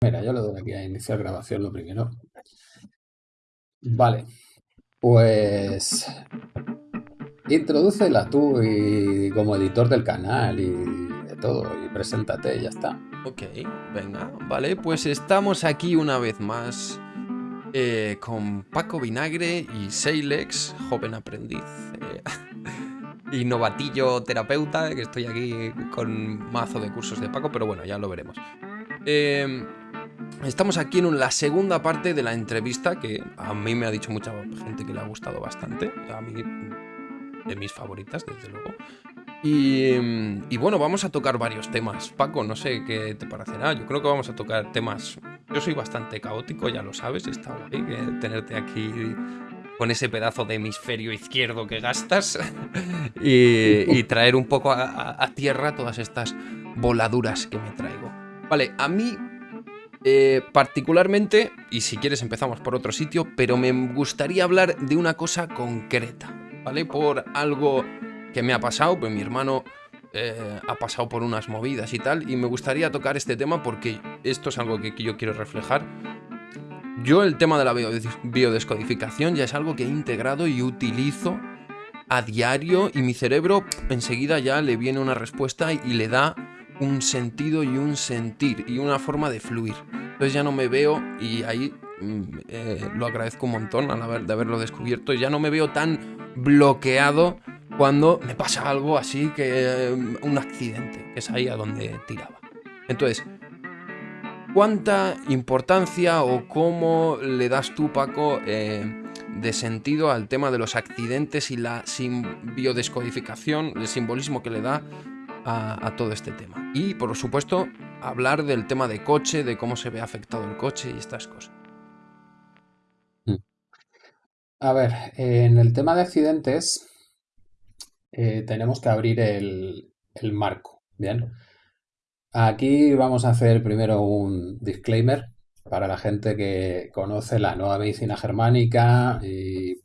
Mira, yo le doy aquí a iniciar grabación lo primero. Vale, pues introdúcela tú y como editor del canal y de todo y preséntate y ya está. Ok, venga, vale, pues estamos aquí una vez más eh, con Paco Vinagre y Seilex, joven aprendiz eh, y novatillo terapeuta, que estoy aquí con mazo de cursos de Paco, pero bueno, ya lo veremos. Eh, Estamos aquí en la segunda parte de la entrevista que a mí me ha dicho mucha gente que le ha gustado bastante. A mí, de mis favoritas, desde luego. Y, bueno, vamos a tocar varios temas. Paco, no sé qué te parecerá. Yo creo que vamos a tocar temas. Yo soy bastante caótico, ya lo sabes. Está guay tenerte aquí con ese pedazo de hemisferio izquierdo que gastas y, traer un poco a tierra todas estas voladuras que me traigo. Vale, a mí eh, particularmente, y si quieres empezamos por otro sitio, pero me gustaría hablar de una cosa concreta, ¿vale? Por algo que me ha pasado, pues mi hermano eh, ha pasado por unas movidas y tal, y me gustaría tocar este tema porque esto es algo que, yo quiero reflejar. Yo el tema de la biodescodificación ya es algo que he integrado y utilizo a diario y mi cerebro enseguida ya le viene una respuesta y le da un sentido y un sentir y una forma de fluir. Entonces ya no me veo, y ahí mm, eh, lo agradezco un montón al de haberlo descubierto, ya no me veo tan bloqueado cuando me pasa algo así que mm, un accidente, que es ahí a donde tiraba. Entonces, ¿cuánta importancia o cómo le das tú, Paco, eh, de sentido al tema de los accidentes y la biodescodificación, el simbolismo que le da a, todo este tema. Y por supuesto, hablar del tema de coche, de cómo se ve afectado el coche y estas cosas. Mm. A ver, en el tema de accidentes eh, tenemos que abrir el, el, marco, ¿bien? Aquí vamos a hacer primero un disclaimer para la gente que conoce la nueva medicina germánica y,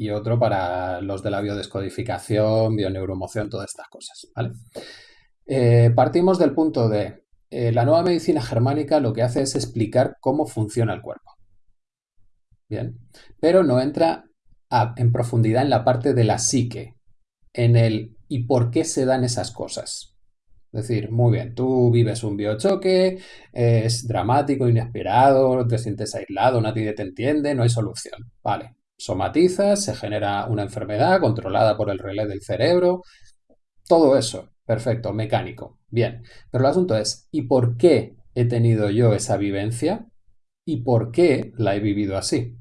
y otro para los de la biodescodificación, bioneuromoción, todas estas cosas, ¿vale? Eh, partimos del punto de eh, la nueva medicina germánica lo que hace es explicar cómo funciona el cuerpo. Bien, pero no entra en profundidad en la parte de la psique, en el y por qué se dan esas cosas. Es decir, muy bien, tú vives un biochoque, es dramático, inesperado, te sientes aislado, nadie te entiende, no hay solución. Vale, somatizas, se genera una enfermedad controlada por el relé del cerebro, todo eso. Perfecto, mecánico. Bien, pero el asunto es, ¿y por qué he tenido yo esa vivencia? ¿Y por qué la he vivido así?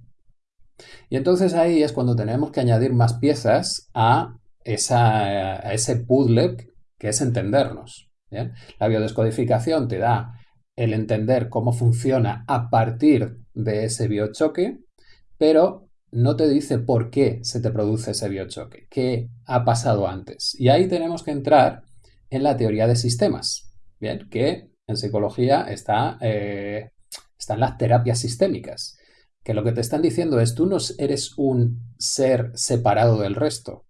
Y entonces ahí es cuando tenemos que añadir más piezas a, ese puzzle que es entendernos. La biodescodificación te da el entender cómo funciona a partir de ese biochoque, pero no te dice por qué se te produce ese biochoque, qué ha pasado antes. Y ahí tenemos que entrar en la teoría de sistemas, ¿bien? Que en psicología está, eh, están las terapias sistémicas, que lo que te están diciendo es tú no eres un ser separado del resto,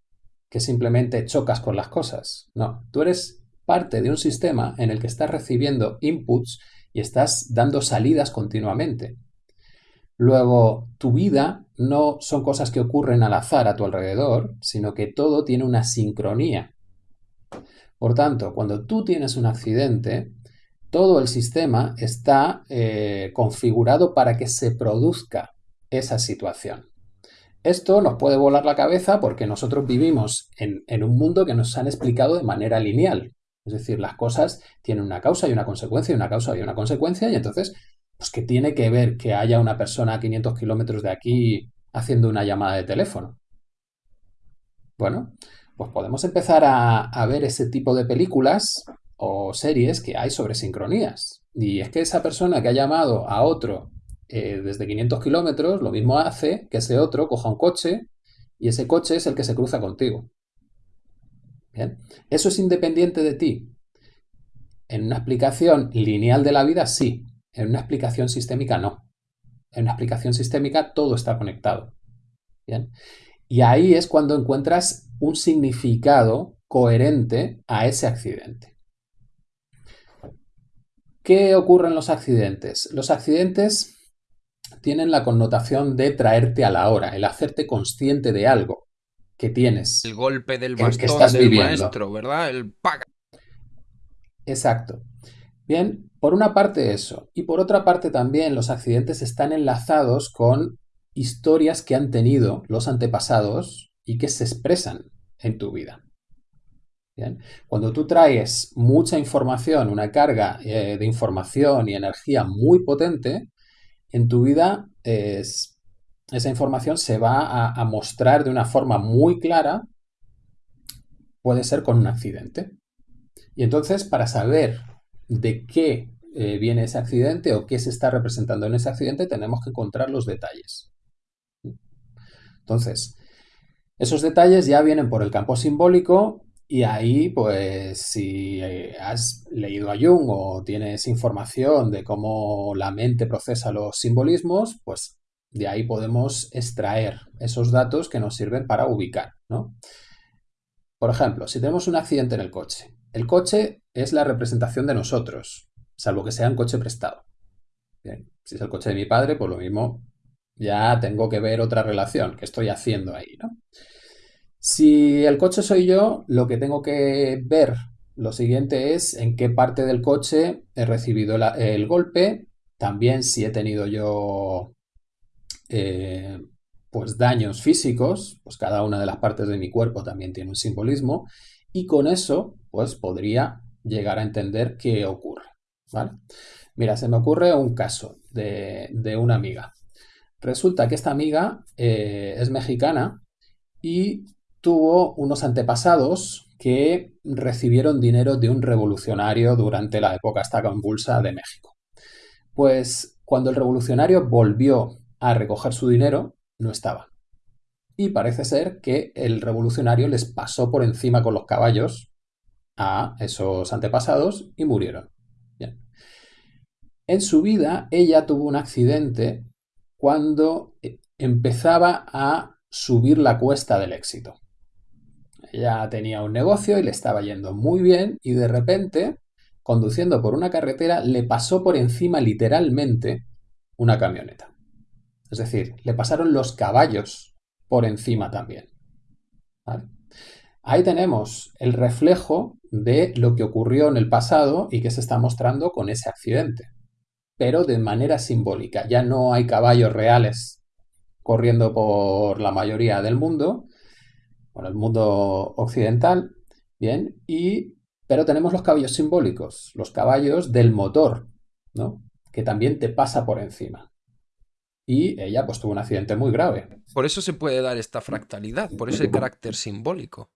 que simplemente chocas con las cosas. No, tú eres parte de un sistema en el que estás recibiendo inputs y estás dando salidas continuamente. Luego, tu vida no son cosas que ocurren al azar a tu alrededor, sino que todo tiene una sincronía. Por tanto, cuando tú tienes un accidente, todo el sistema está eh, configurado para que se produzca esa situación. Esto nos puede volar la cabeza porque nosotros vivimos en, en, un mundo que nos han explicado de manera lineal. Es decir, las cosas tienen una causa y una consecuencia y una causa y una consecuencia y entonces, pues ¿qué tiene que ver que haya una persona a 500 kilómetros de aquí haciendo una llamada de teléfono? Bueno, pues podemos empezar a, ver ese tipo de películas o series que hay sobre sincronías. Y es que esa persona que ha llamado a otro eh, desde 500 kilómetros, lo mismo hace que ese otro coja un coche y ese coche es el que se cruza contigo. ¿Bien? Eso es independiente de ti. En una explicación lineal de la vida, sí. En una explicación sistémica, no. En una explicación sistémica todo está conectado. ¿Bien? Y ahí es cuando encuentras un significado coherente a ese accidente. ¿Qué ocurre en los accidentes? Los accidentes tienen la connotación de traerte a la hora, el hacerte consciente de algo que tienes. El golpe del que bastón estás del viviendo. maestro, ¿verdad? El paga. Exacto. Bien, por una parte eso. Y por otra parte también los accidentes están enlazados con historias que han tenido los antepasados y que se expresan en tu vida. Cuando tú traes mucha información, una carga eh, de información y energía muy potente, en tu vida es- esa información se va a mostrar de una forma muy clara, puede ser con un accidente. Y entonces, para saber de qué eh, viene ese accidente o qué se está representando en ese accidente, tenemos que encontrar los detalles. Entonces, esos detalles ya vienen por el campo simbólico y ahí, pues, si eh, has leído a Jung o tienes información de cómo la mente procesa los simbolismos, pues de ahí podemos extraer esos datos que nos sirven para ubicar, ¿no? Por ejemplo, si tenemos un accidente en el coche, el coche es la representación de nosotros, salvo que sea un coche prestado. Bien, si es el coche de mi padre, pues lo mismo, ya tengo que ver otra relación que estoy haciendo ahí, ¿no? Si el coche soy yo, lo que tengo que ver lo siguiente es en qué parte del coche he recibido el golpe, también si he tenido yo eh, pues daños físicos, pues cada una de las partes de mi cuerpo también tiene un simbolismo y con eso pues podría llegar a entender qué ocurre. Mira, se me ocurre un caso de, de una amiga. Resulta que esta amiga eh, es mexicana y tuvo unos antepasados que recibieron dinero de un revolucionario durante la época esta convulsa de México. Pues cuando el revolucionario volvió a recoger su dinero, no estaba. Y parece ser que el revolucionario les pasó por encima con los caballos a esos antepasados y murieron. En su vida, ella tuvo un accidente cuando eh, empezaba a subir la cuesta del éxito. Ella tenía un negocio y le estaba yendo muy bien y de repente, conduciendo por una carretera, le pasó por encima literalmente una camioneta. Es decir, le pasaron los caballos por encima también. Ahí tenemos el reflejo de lo que ocurrió en el pasado y que se está mostrando con ese accidente, pero de manera simbólica. Ya no hay caballos reales corriendo por la mayoría del mundo, por el mundo occidental, bien, y pero tenemos los caballos simbólicos, los caballos del motor, ¿no? Que también te pasa por encima. Y ella pues tuvo un accidente muy grave. Por eso se puede dar esta fractalidad, por ese carácter simbólico.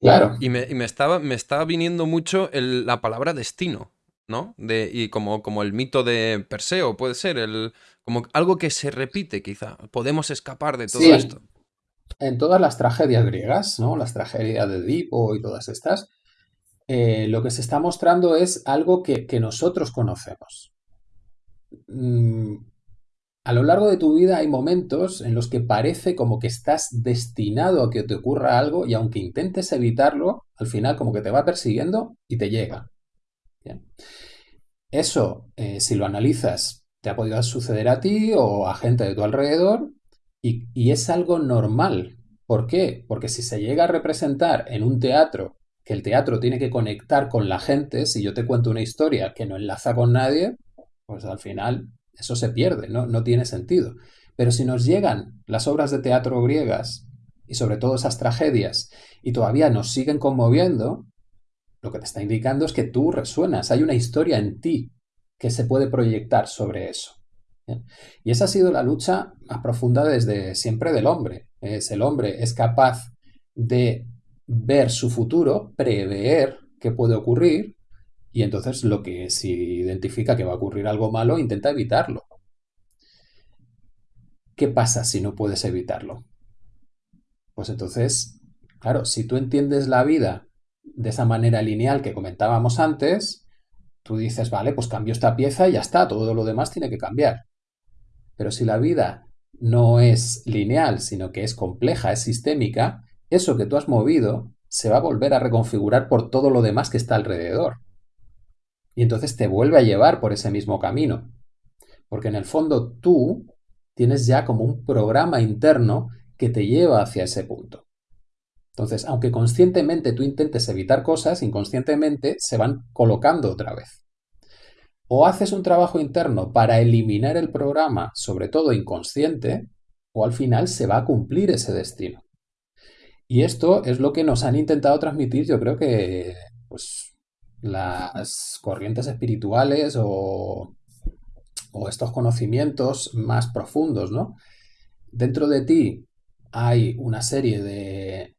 Claro. Y me, y me estaba, me estaba viniendo mucho el- la palabra destino, ¿no? De, y como, como el mito de Perseo, puede ser, el, como algo que se repite quizá. Podemos escapar de todo Sí. esto. En todas las tragedias griegas, ¿no? Las tragedias de Edipo y todas estas, eh, lo que se está mostrando es algo que, que nosotros conocemos. Mm, a lo largo de tu vida hay momentos en los que parece como que estás destinado a que te ocurra algo y aunque intentes evitarlo, al final como que te va persiguiendo y te llega. Eso, eh, si lo analizas, te ha podido suceder a ti o a gente de tu alrededor y, y es algo normal. ¿Por qué? Porque si se llega a representar en un teatro, que el teatro tiene que conectar con la gente, si yo te cuento una historia que no enlaza con nadie, pues al final eso se pierde, ¿no? no tiene sentido. Pero si nos llegan las obras de teatro griegas y sobre todo esas tragedias y todavía nos siguen conmoviendo, lo que te está indicando es que tú resuenas, hay una historia en ti que se puede proyectar sobre eso. ¿bien? Y esa ha sido la lucha más profunda desde siempre del hombre. Es el hombre es capaz de ver su futuro, prever qué puede ocurrir y entonces lo que si identifica que va a ocurrir algo malo, intenta evitarlo. ¿Qué pasa si no puedes evitarlo? Pues entonces, claro, si tú entiendes la vida de esa manera lineal que comentábamos antes, tú dices, vale, pues cambio esta pieza y ya está, todo lo demás tiene que cambiar. Pero si la vida no es lineal, sino que es compleja, es sistémica, eso que tú has movido se va a volver a reconfigurar por todo lo demás que está alrededor. Y entonces te vuelve a llevar por ese mismo camino. Porque en el fondo tú tienes ya como un programa interno que te lleva hacia ese punto. Entonces, aunque conscientemente tú intentes evitar cosas, inconscientemente se van colocando otra vez. O haces un trabajo interno para eliminar el programa, sobre todo inconsciente, o al final se va a cumplir ese destino. Y esto es lo que nos han intentado transmitir, yo creo que pues, las corrientes espirituales o, o estos conocimientos más profundos, ¿no? Dentro de ti hay una serie de,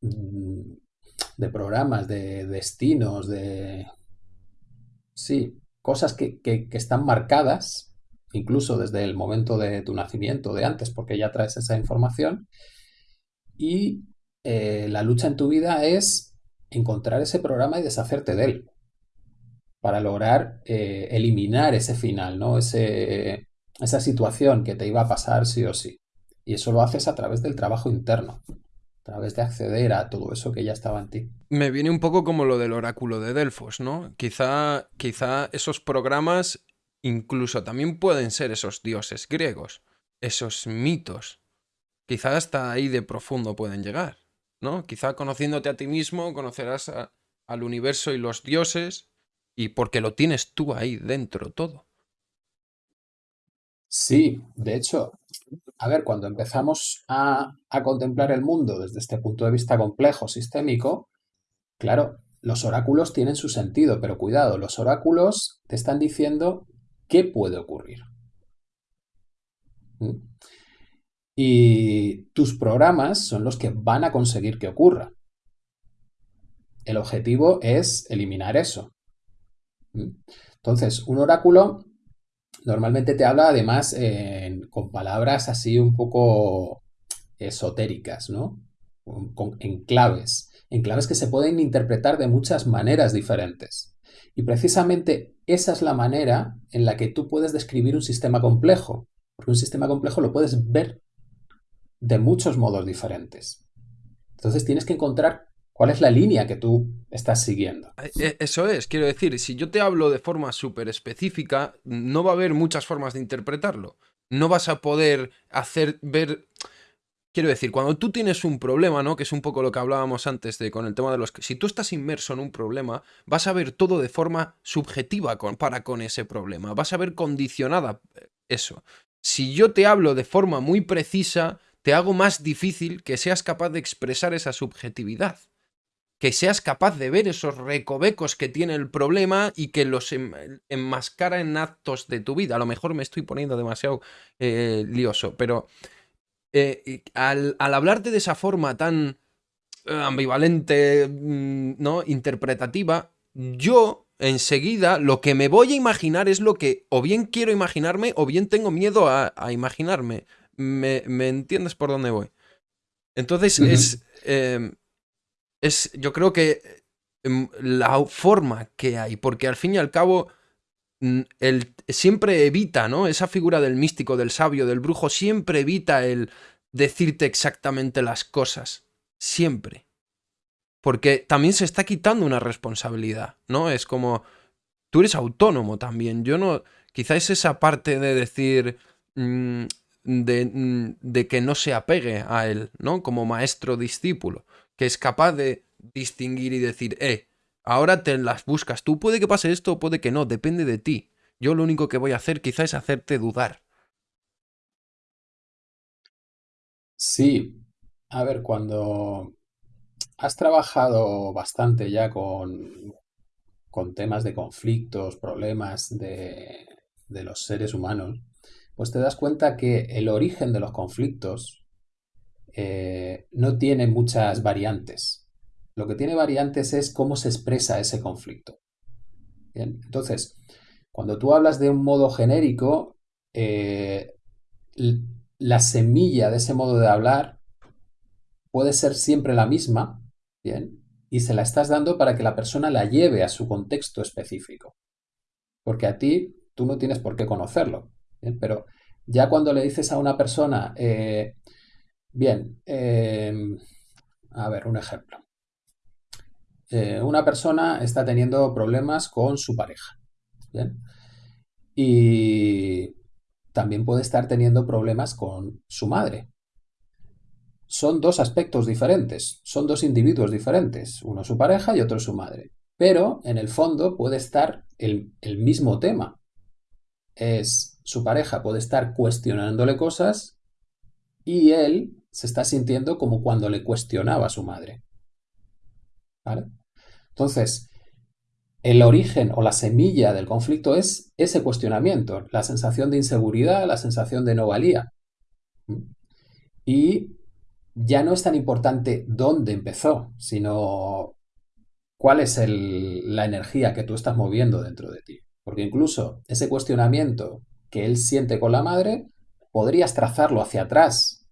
de programas, de destinos, de... Sí, cosas que, que, están marcadas, incluso desde el momento de tu nacimiento, de antes, porque ya traes esa información, y eh, la lucha en tu vida es encontrar ese programa y deshacerte de él para lograr eh, eliminar ese final, ¿no? Ese, esa situación que te iba a pasar sí o sí. Y eso lo haces a través del trabajo interno, a través de acceder a todo eso que ya estaba en ti. Me viene un poco como lo del oráculo de Delfos, ¿no? Quizá, quizá esos programas incluso también pueden ser esos dioses griegos, esos mitos. Quizá hasta ahí de profundo pueden llegar. ¿No? Quizá conociéndote a ti mismo, conocerás al universo y los dioses, y porque lo tienes tú ahí dentro todo. Sí, de hecho, a ver, cuando empezamos a, a contemplar el mundo desde este punto de vista complejo, sistémico, claro, los oráculos tienen su sentido, pero cuidado, los oráculos te están diciendo qué puede ocurrir. ¿Mm? Y tus programas son los que van a conseguir que ocurra. El objetivo es eliminar eso. ¿Mm? Entonces, un oráculo normalmente te habla además con palabras así un poco esotéricas, ¿no? en claves, en claves que se pueden interpretar de muchas maneras diferentes. Y precisamente esa es la manera en la que tú puedes describir un sistema complejo, porque un sistema complejo lo puedes ver de muchos modos diferentes. Entonces tienes que encontrar cuál es la línea que tú estás siguiendo. Eh, eh, eso es, quiero decir, si yo te hablo de forma súper específica, no va a haber muchas formas de interpretarlo. No vas a poder hacer ver... Quiero decir, cuando tú tienes un problema, ¿no? Que es un poco lo que hablábamos antes de con el tema de los... Si tú estás inmerso en un problema, vas a ver todo de forma subjetiva para con ese problema. Vas a ver condicionada eh, eso. Si yo te hablo de forma muy precisa, te hago más difícil que seas capaz de expresar esa subjetividad. Que seas capaz de ver esos recovecos que tiene el problema y que los enmascara en actos de tu vida. A lo mejor me estoy poniendo demasiado eh, lioso, pero eh, al, al hablarte de esa forma tan eh, ambivalente, mm, ¿no? Interpretativa, yo enseguida lo que me voy a imaginar es lo que o bien quiero imaginarme o bien tengo miedo a imaginarme me, entiendes por dónde voy. Entonces es, em, es, yo creo que em, la forma que hay, porque al fin y al cabo el, siempre evita, ¿no? Esa figura del místico, del sabio, del brujo, siempre evita el decirte exactamente las cosas. Siempre. Porque también se está quitando una responsabilidad, ¿no? Es como, tú eres autónomo también. Yo no, quizá es esa parte de decir, mm, Mm, de, que no se apegue a él, ¿no? Como maestro discípulo, que es capaz de distinguir y decir, eh, ahora te las buscas tú, puede que pase esto puede que no, depende de ti. Yo lo único que voy a hacer quizá es hacerte dudar. Sí, a ver, cuando has trabajado bastante ya con, con temas de conflictos, problemas de, de los seres humanos, pues te das cuenta que el origen de los conflictos eh, no tiene muchas variantes. Lo que tiene variantes es cómo se expresa ese conflicto. Entonces, cuando tú hablas de un modo genérico, eh, la semilla de ese modo de hablar puede ser siempre la misma, ¿bien? Y se la estás dando para que la persona la lleve a su contexto específico. Porque a ti, tú no tienes por qué conocerlo. Pero ya cuando le dices a una persona, eh, bien, em, a ver, un ejemplo. eh, una persona está teniendo problemas con su pareja. Y también puede estar teniendo problemas con su madre. Son dos aspectos diferentes, son dos individuos diferentes, uno su pareja y otro su madre. Pero en el fondo puede estar el mismo tema. Es su pareja puede estar cuestionándole cosas y él se está sintiendo como cuando le cuestionaba a su madre. ¿Vale? Entonces, el origen o la semilla del conflicto es ese cuestionamiento, la sensación de inseguridad, la sensación de no valía. Y ya no es tan importante dónde empezó, sino cuál es la energía que tú estás moviendo dentro de ti. Porque incluso ese cuestionamiento que él siente con la madre, podrías trazarlo hacia atrás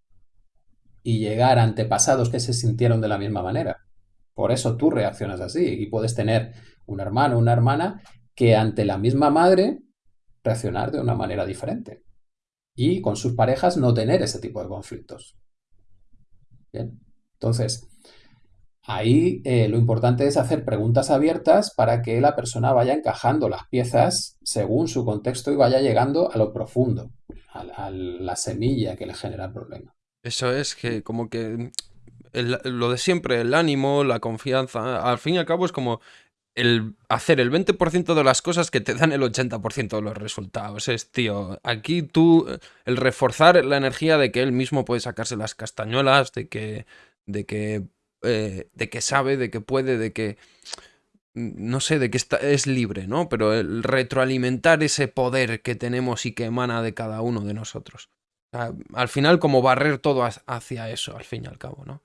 y llegar antepasados que se sintieron de la misma manera. Por eso tú reaccionas así y puedes tener un hermano o una hermana que ante la misma madre reaccionar de una manera diferente. Y con sus parejas no tener ese tipo de conflictos. Bien. Entonces, Ahí eh, lo importante es hacer preguntas abiertas para que la persona vaya encajando las piezas según su contexto y vaya llegando a lo profundo, a, la semilla que le genera el problema. Eso es que como que lo de siempre, el ánimo, la confianza, al fin y al cabo es como el hacer el 20% de las cosas que te dan el 80% de los resultados. Es, tío, aquí tú, el reforzar la energía de que él mismo puede sacarse las castañuelas, de que, de que eh, de que sabe, de que puede, de que no sé, de que está, es libre, ¿no? Pero el retroalimentar ese poder que tenemos y que emana de cada uno de nosotros. al final, como barrer todo hacia eso, al fin y al cabo, ¿no?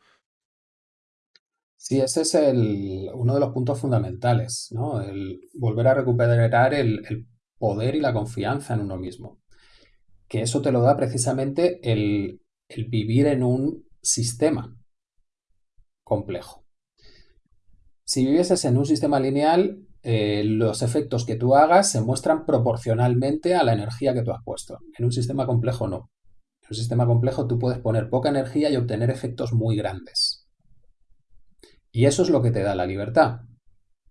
Sí, ese es el, uno de los puntos fundamentales, ¿no? El volver a recuperar el, el poder y la confianza en uno mismo. Que eso te lo da precisamente el, el vivir en un sistema, complejo. Si vivieses en un sistema lineal, eh, los efectos que tú hagas se muestran proporcionalmente a la energía que tú has puesto. En un sistema complejo no. En un sistema complejo tú puedes poner poca energía y obtener efectos muy grandes. Y eso es lo que te da la libertad.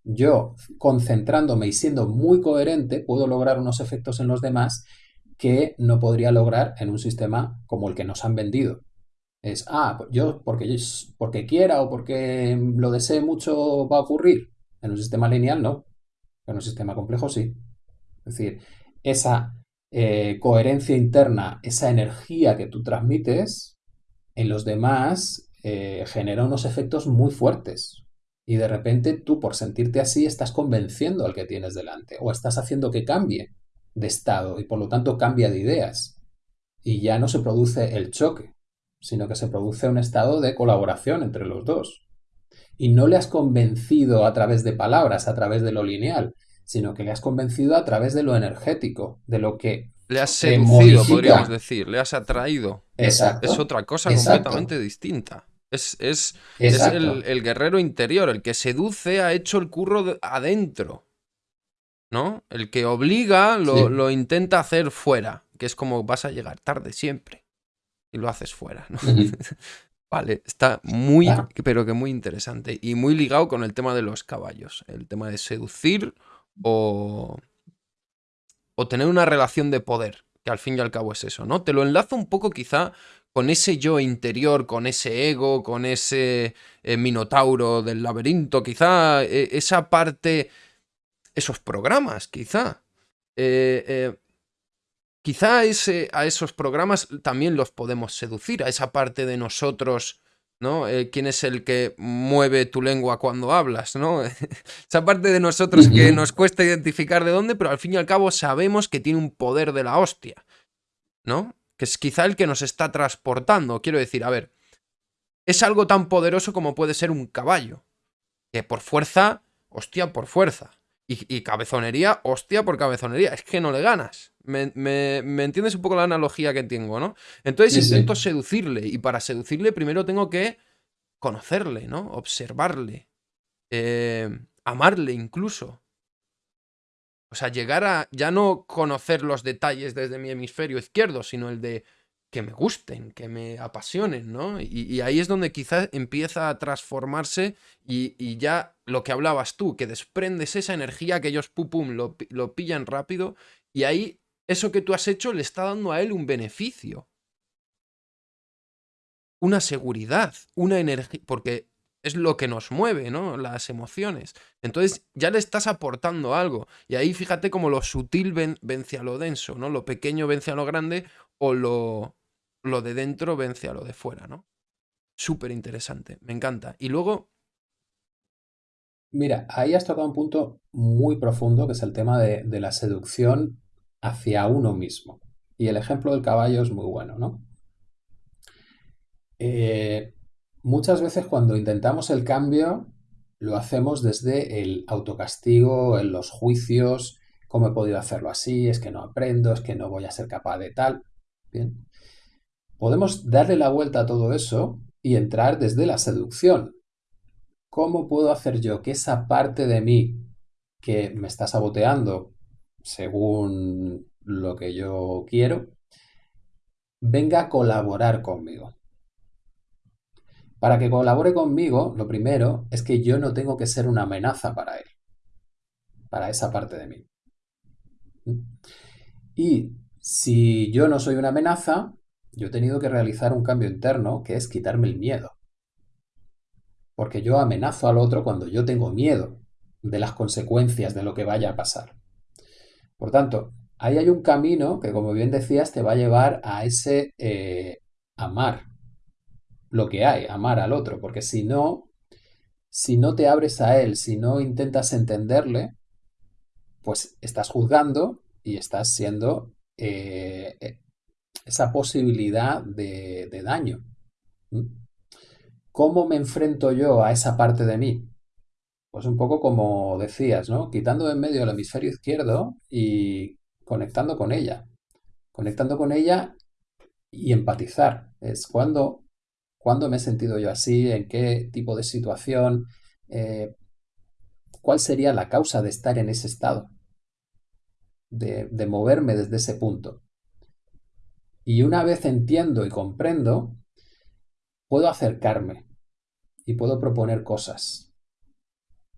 Yo, concentrándome y siendo muy coherente, puedo lograr unos efectos en los demás que no podría lograr en un sistema como el que nos han vendido, es, ah, yo porque, porque quiera o porque lo desee mucho va a ocurrir. En un sistema lineal no, en un sistema complejo sí. Es decir, esa eh, coherencia interna, esa energía que tú transmites en los demás eh, genera unos efectos muy fuertes. Y de repente tú, por sentirte así, estás convenciendo al que tienes delante o estás haciendo que cambie de estado y por lo tanto cambia de ideas. Y ya no se produce el choque, sino que se produce un estado de colaboración entre los dos. Y no le has convencido a través de palabras, a través de lo lineal, sino que le has convencido a través de lo energético, de lo que... Le has seducido, podríamos decir, le has atraído. Exacto. Es otra cosa completamente distinta. Es, es, el, guerrero interior, el que seduce ha hecho el curro adentro. ¿No? El que obliga lo, lo intenta hacer fuera, que es como vas a llegar tarde siempre y lo haces fuera. vale, está muy, pero que muy interesante y muy ligado con el tema de los caballos, el tema de seducir o, o tener una relación de poder, que al fin y al cabo es eso, ¿no? Te lo enlazo un poco quizá con ese yo interior, con ese ego, con ese eh, minotauro del laberinto, quizá eh, esa parte, esos programas, quizá. Eh, Quizá ese, a esos programas también los podemos seducir, a esa parte de nosotros, ¿no? Eh, ¿Quién es el que mueve tu lengua cuando hablas, ¿no? esa parte de nosotros que nos cuesta identificar de dónde, pero al fin y al cabo sabemos que tiene un poder de la hostia, ¿no? Que es quizá el que nos está transportando. Quiero decir, a ver, es algo tan poderoso como puede ser un caballo, que por fuerza, hostia, por fuerza. Y, cabezonería, hostia por cabezonería. Es que no le ganas. Me, entiendes un poco la analogía que tengo, ¿no? Entonces intento seducirle. Y para seducirle primero tengo que conocerle, ¿no? Observarle. Eh, amarle incluso. O sea, llegar a ya no conocer los detalles desde mi hemisferio izquierdo, sino el de que me gusten, que me apasionen, ¿no? Y, ahí es donde quizás empieza a transformarse y, ya lo que hablabas tú, que desprendes esa energía que ellos pum, pum, lo, lo pillan rápido y ahí eso que tú has hecho le está dando a él un beneficio. Una seguridad, una energía, porque es lo que nos mueve, ¿no? Las emociones. Entonces ya le estás aportando algo. Y ahí fíjate como lo sutil vence a lo denso, ¿no? Lo pequeño vence a lo grande o lo, lo de dentro vence a lo de fuera, ¿no? Súper interesante, me encanta. Y luego... Mira, ahí has tocado un punto muy profundo que es el tema de la seducción hacia uno mismo. Y el ejemplo del caballo es muy bueno, ¿no? Eh, muchas veces cuando intentamos el cambio lo hacemos desde el autocastigo, en los juicios, cómo he podido hacerlo así, es que no aprendo, es que no voy a ser capaz de tal. Bien. Podemos darle la vuelta a todo eso y entrar desde la seducción. ¿Cómo puedo hacer yo que esa parte de mí que me está saboteando según lo que yo quiero, venga a colaborar conmigo. Para que colabore conmigo, lo primero es que yo no tengo que ser una amenaza para él, para esa parte de mí. Y si yo no soy una amenaza, yo he tenido que realizar un cambio interno que es quitarme el miedo. Porque yo amenazo al otro cuando yo tengo miedo de las consecuencias de lo que vaya a pasar. Por tanto, ahí hay un camino que, como bien decías, te va a llevar a ese eh, amar lo que hay, amar al otro, porque si no, si no te abres a él, si no intentas entenderle, pues estás juzgando y estás siendo eh, eh, esa posibilidad de, de daño. ¿Cómo me enfrento yo a esa parte de mí? Pues un poco como decías, ¿no? Quitando de en medio el hemisferio izquierdo y conectando con ella. Conectando con ella y empatizar. Es cuando, cuando me he sentido yo así, en qué tipo de situación, eh, cuál sería la causa de estar en ese estado, de, de moverme desde ese punto. Y una vez entiendo y comprendo, puedo acercarme y puedo proponer cosas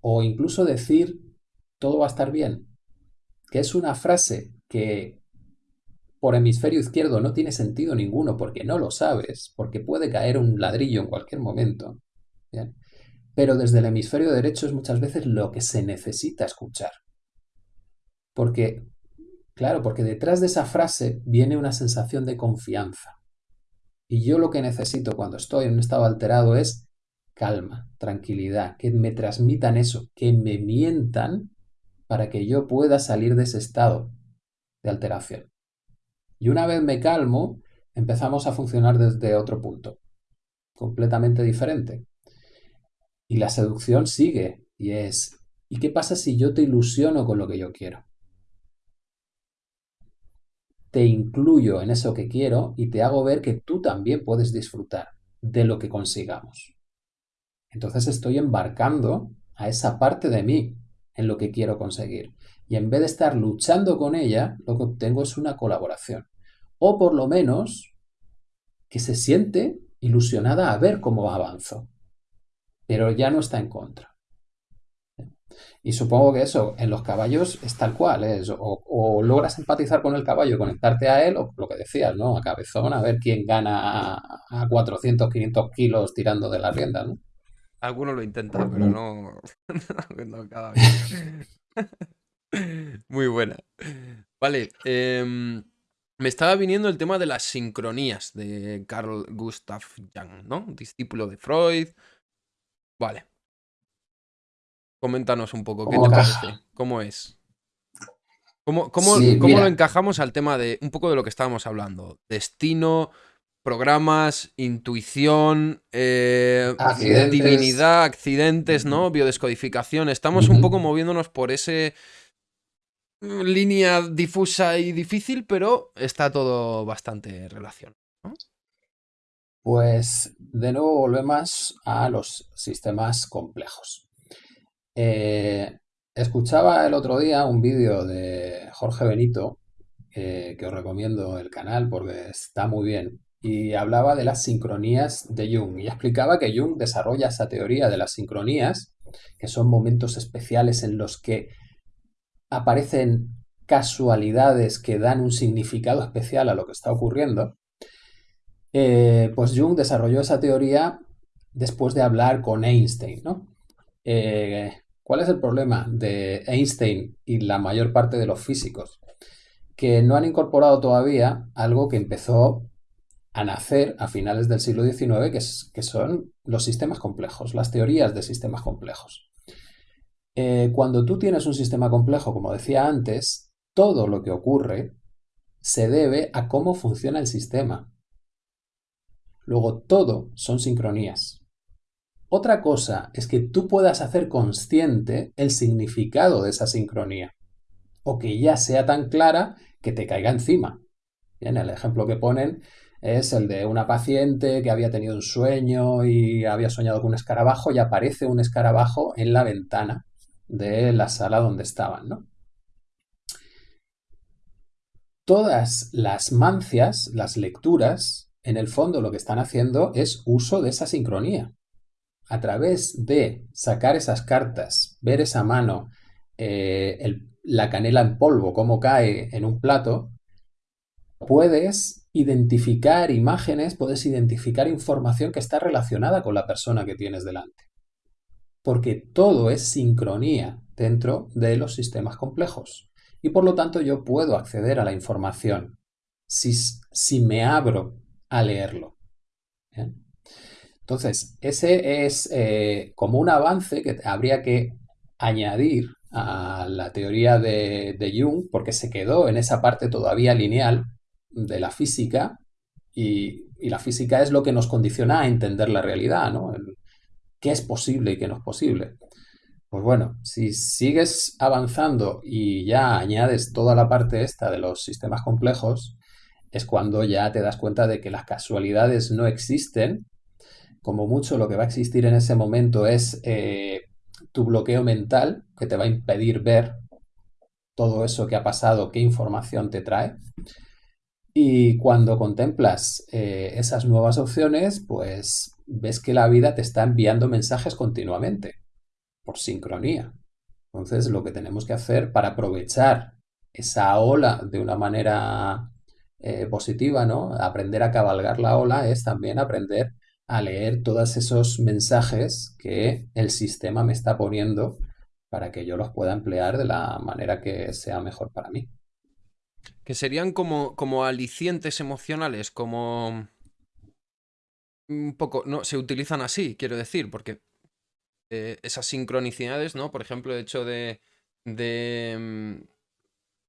o incluso decir todo va a estar bien, que es una frase que por hemisferio izquierdo no tiene sentido ninguno porque no lo sabes, porque puede caer un ladrillo en cualquier momento. Pero desde el hemisferio derecho es muchas veces lo que se necesita escuchar. Porque, claro, porque detrás de esa frase viene una sensación de confianza. Y yo lo que necesito cuando estoy en un estado alterado es calma, tranquilidad, que me transmitan eso, que me mientan para que yo pueda salir de ese estado de alteración. Y una vez me calmo, empezamos a funcionar desde otro punto, completamente diferente. Y la seducción sigue y es, ¿y qué pasa si yo te ilusiono con lo que yo quiero? Te incluyo en eso que quiero y te hago ver que tú también puedes disfrutar de lo que consigamos. Entonces estoy embarcando a esa parte de mí en lo que quiero conseguir. Y en vez de estar luchando con ella, lo que obtengo es una colaboración. O por lo menos que se siente ilusionada a ver cómo avanzo. Pero ya no está en contra. Y supongo que eso en los caballos es tal cual, es o, logras empatizar con el caballo, conectarte a él, o lo que decías, ¿no? A cabezón, a ver quién gana a, 400, 500 kilos tirando de la rienda, ¿no? Algunos lo intentan, pero no, no cada vez. Muy buena. Vale, em, me estaba viniendo el tema de las sincronías de Carl Gustav Jung, ¿no? Discípulo de Freud. Vale. Coméntanos un poco, ¿qué te parece? ¿Cómo es? ¿Cómo, cómo, cómo lo encajamos al tema de un poco de lo que estábamos hablando? Destino, programas, intuición, eh, divinidad, accidentes, ¿no? Biodescodificación. Estamos un poco moviéndonos por ese mm, línea difusa y difícil, pero está todo bastante relacionado. Pues de nuevo volvemos a los sistemas complejos. Eh, escuchaba el otro día un vídeo de Jorge Benito eh, que os recomiendo el canal porque está muy bien, y hablaba de las sincronías de Jung y explicaba que Jung desarrolla esa teoría de las sincronías, que son momentos especiales en los que aparecen casualidades que dan un significado especial a lo que está ocurriendo, eh, pues Jung desarrolló esa teoría después de hablar con Einstein, ¿no? Eh, ¿Cuál es el problema de Einstein y la mayor parte de los físicos? Que no han incorporado todavía algo que empezó a nacer a finales del siglo XIX, que, son los sistemas complejos, las teorías de sistemas complejos. Eh, cuando tú tienes un sistema complejo, como decía antes, todo lo que ocurre se debe a cómo funciona el sistema. Luego, todo son sincronías. Otra cosa es que tú puedas hacer consciente el significado de esa sincronía, o que ya sea tan clara que te caiga encima. Bien, el ejemplo que ponen es el de una paciente que había tenido un sueño y había soñado con un escarabajo y aparece un escarabajo en la ventana de la sala donde estaban, ¿no? Todas las mancias, las lecturas, en el fondo lo que están haciendo es uso de esa sincronía. A través de sacar esas cartas, ver esa mano, eh, la canela en polvo, cómo cae en un plato, puedes identificar imágenes, puedes identificar información que está relacionada con la persona que tienes delante. Porque todo es sincronía dentro de los sistemas complejos. Y por lo tanto yo puedo acceder a la información si, si me abro a leerlo. Entonces, ese es eh, como un avance que habría que añadir a la teoría de, de Jung, porque se quedó en esa parte todavía lineal, de la física y, la física es lo que nos condiciona a entender la realidad, ¿no? qué es posible y qué no es posible. Pues bueno, si sigues avanzando y ya añades toda la parte esta de los sistemas complejos, es cuando ya te das cuenta de que las casualidades no existen. Como mucho lo que va a existir en ese momento es eh, tu bloqueo mental, que te va a impedir ver todo eso que ha pasado, qué información te trae. Y cuando contemplas eh, esas nuevas opciones, pues ves que la vida te está enviando mensajes continuamente, por sincronía. Entonces, lo que tenemos que hacer para aprovechar esa ola de una manera eh, positiva, ¿no? Aprender a cabalgar la ola es también aprender a leer todos esos mensajes que el sistema me está poniendo para que yo los pueda emplear de la manera que sea mejor para mí. Que serían como, como alicientes emocionales, como... Un poco, no, se utilizan así, quiero decir, porque eh, esas sincronicidades, ¿no? Por ejemplo, el hecho de... de mm,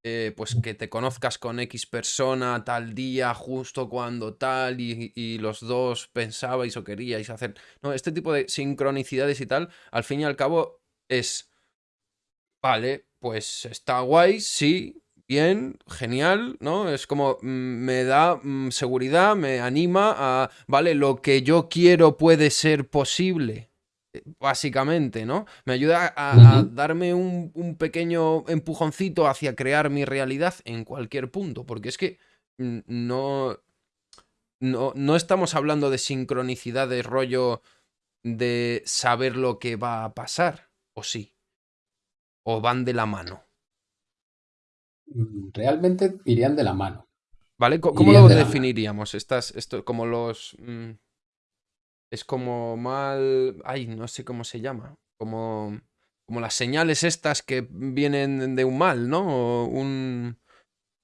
eh, pues que te conozcas con X persona tal día, justo cuando tal, y, y, los dos pensabais o queríais hacer. No, este tipo de sincronicidades y tal, al fin y al cabo, es. Vale, pues está guay, sí, bien, genial, ¿no? Es como mm, me da mm, seguridad, me anima a, vale, lo que yo quiero puede ser posible, eh, básicamente, ¿no? Me ayuda a, darme un, un, pequeño empujoncito hacia crear mi realidad en cualquier punto, porque es que mm, no, no, no estamos hablando de sincronicidad de rollo de saber lo que va a pasar, o sí, o van de la mano. Realmente irían de la mano. ¿Vale? ¿Cómo lo definiríamos? Estas, esto, como los... Mm, es como mal... Ay, no sé cómo se llama. Como, como las señales estas que vienen de un mal, ¿no? O un...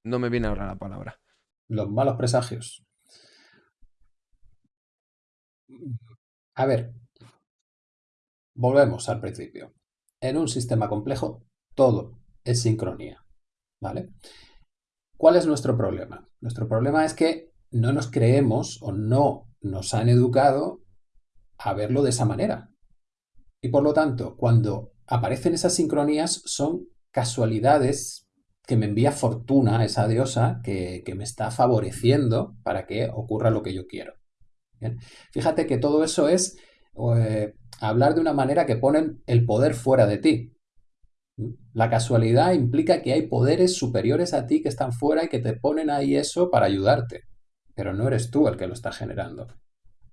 No me viene ahora la palabra. Los malos presagios. A ver, volvemos al principio. En un sistema complejo, todo es sincronía. ¿Cuál es nuestro problema? Nuestro problema es que no nos creemos o no nos han educado a verlo de esa manera. Y por lo tanto, cuando aparecen esas sincronías, son casualidades que me envía fortuna esa diosa que, me está favoreciendo para que ocurra lo que yo quiero. Fíjate que todo eso es eh, hablar de una manera que ponen el poder fuera de ti. La casualidad implica que hay poderes superiores a ti que están fuera y que te ponen ahí eso para ayudarte, pero no eres tú el que lo está generando.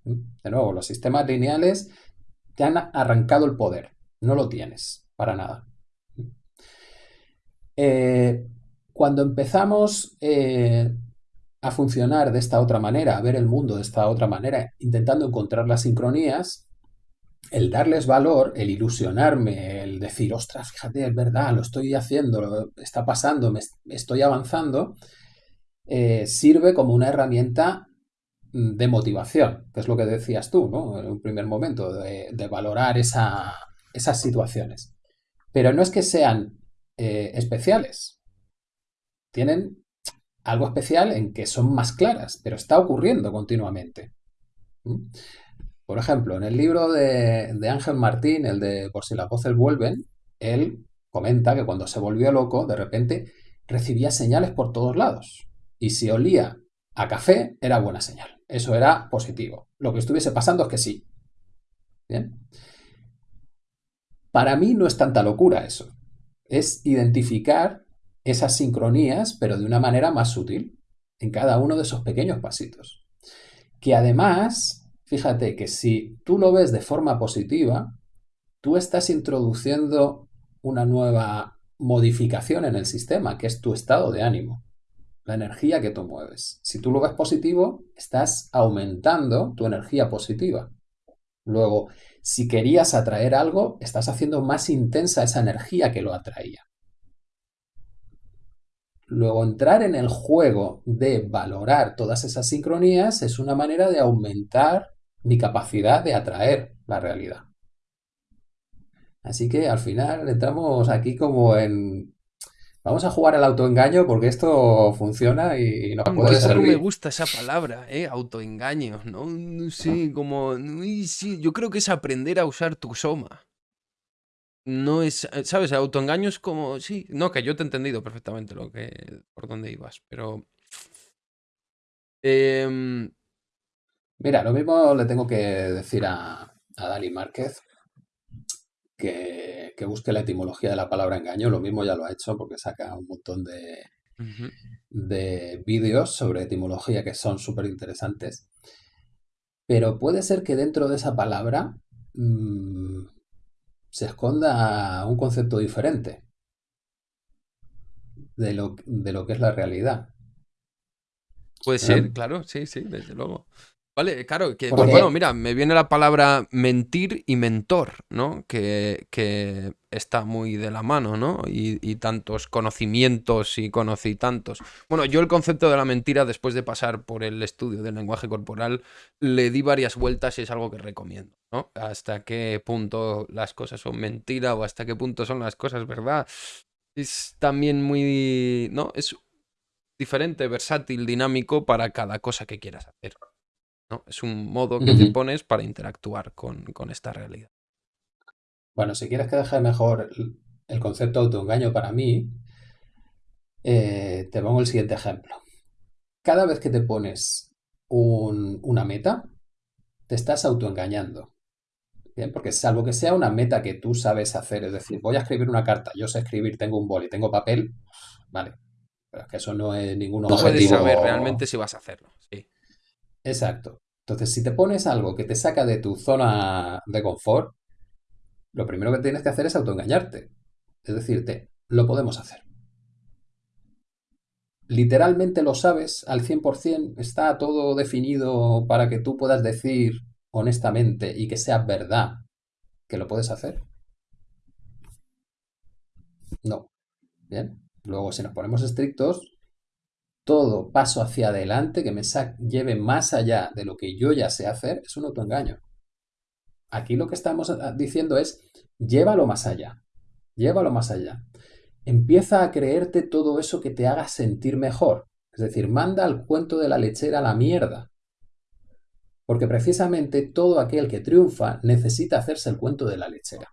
De nuevo, los sistemas lineales te han arrancado el poder, no lo tienes, para nada. Eh, cuando empezamos eh, a funcionar de esta otra manera, a ver el mundo de esta otra manera, intentando encontrar las sincronías, el darles valor, el ilusionarme, el decir, ostras, fíjate, es verdad, lo estoy haciendo, está pasando, me estoy avanzando, eh, sirve como una herramienta mm, de motivación, que es lo que decías tú, ¿no? En un primer momento, de, valorar esas situaciones. Pero no es que sean eh, especiales. Tienen algo especial en que son más claras, pero está ocurriendo continuamente. Por ejemplo, en el libro de, Ángel Martín, el de Por si las voces vuelven, él comenta que cuando se volvió loco, de repente recibía señales por todos lados. Y si olía a café, era buena señal. Eso era positivo. Lo que estuviese pasando es que sí. Para mí no es tanta locura eso es identificar esas sincronías, pero de una manera más sutil, en cada uno de esos pequeños pasitos. Que además, fíjate que si tú lo ves de forma positiva, tú estás introduciendo una nueva modificación en el sistema, que es tu estado de ánimo, la energía que tú mueves. Si tú lo ves positivo, estás aumentando tu energía positiva. Luego, si querías atraer algo, estás haciendo más intensa esa energía que lo atraía. Luego, entrar en el juego de valorar todas esas sincronías es una manera de aumentar mi capacidad de atraer la realidad. Así que al final entramos aquí como en Vamos a jugar al autoengaño porque esto funciona y nos puede servir. me gusta esa palabra, ¿eh? Autoengaño, ¿no? Sí, como... Sí, yo creo que es aprender a usar tu soma. No es... Eh, ¿Sabes? autoengaño es como... Sí, no, que yo te he entendido perfectamente lo que... por dónde ibas, pero... Em, Mira, lo mismo le tengo que decir a, a Dani Márquez, que, busque la etimología de la palabra engaño. Lo mismo ya lo ha hecho porque saca un montón de, de vídeos sobre etimología que son súper interesantes. Pero puede ser que dentro de esa palabra mm, se esconda un concepto diferente de lo, de lo que es la realidad. Puede ser, claro, sí, sí, desde luego. Vale, claro, que pues bueno, mira, me viene la palabra mentir y mentor, ¿no? Que, que está muy de la mano, ¿no? Y, tantos conocimientos y conocí tantos. Bueno, yo el concepto de la mentira, después de pasar por el estudio del lenguaje corporal, le di varias vueltas y es algo que recomiendo, ¿no? Hasta qué punto las cosas son mentira o hasta qué punto son las cosas verdad. Es también muy, ¿no? Es diferente, versátil, dinámico para cada cosa que quieras hacer. Es un modo que te pones para interactuar con, esta realidad. Bueno, si quieres que deje mejor el concepto de autoengaño para mí, eh, te pongo el siguiente ejemplo. Cada vez que te pones una meta, te estás autoengañando. Bien, porque salvo que sea una meta que tú sabes hacer, es decir, voy a escribir una carta, yo sé escribir, tengo un boli, tengo papel, vale. Pero es que eso no es ningún objetivo. No puedes saber realmente si vas a hacerlo, sí. Exacto. Entonces, si te pones algo que te saca de tu zona de confort, lo primero que tienes que hacer es autoengañarte. Es decirte, lo podemos hacer. Literalmente lo sabes al 100%, está todo definido para que tú puedas decir honestamente y que sea verdad que lo puedes hacer. No. Bien. Luego, si nos ponemos estrictos, todo paso hacia adelante que me lleve más allá de lo que yo ya sé hacer es un autoengaño. Aquí lo que estamos ah, diciendo es, llévalo más allá, llévalo más allá. Empieza a creerte todo eso que te haga sentir mejor. Es decir, manda al cuento de la lechera a la mierda. Porque precisamente todo aquel que triunfa necesita hacerse el cuento de la lechera.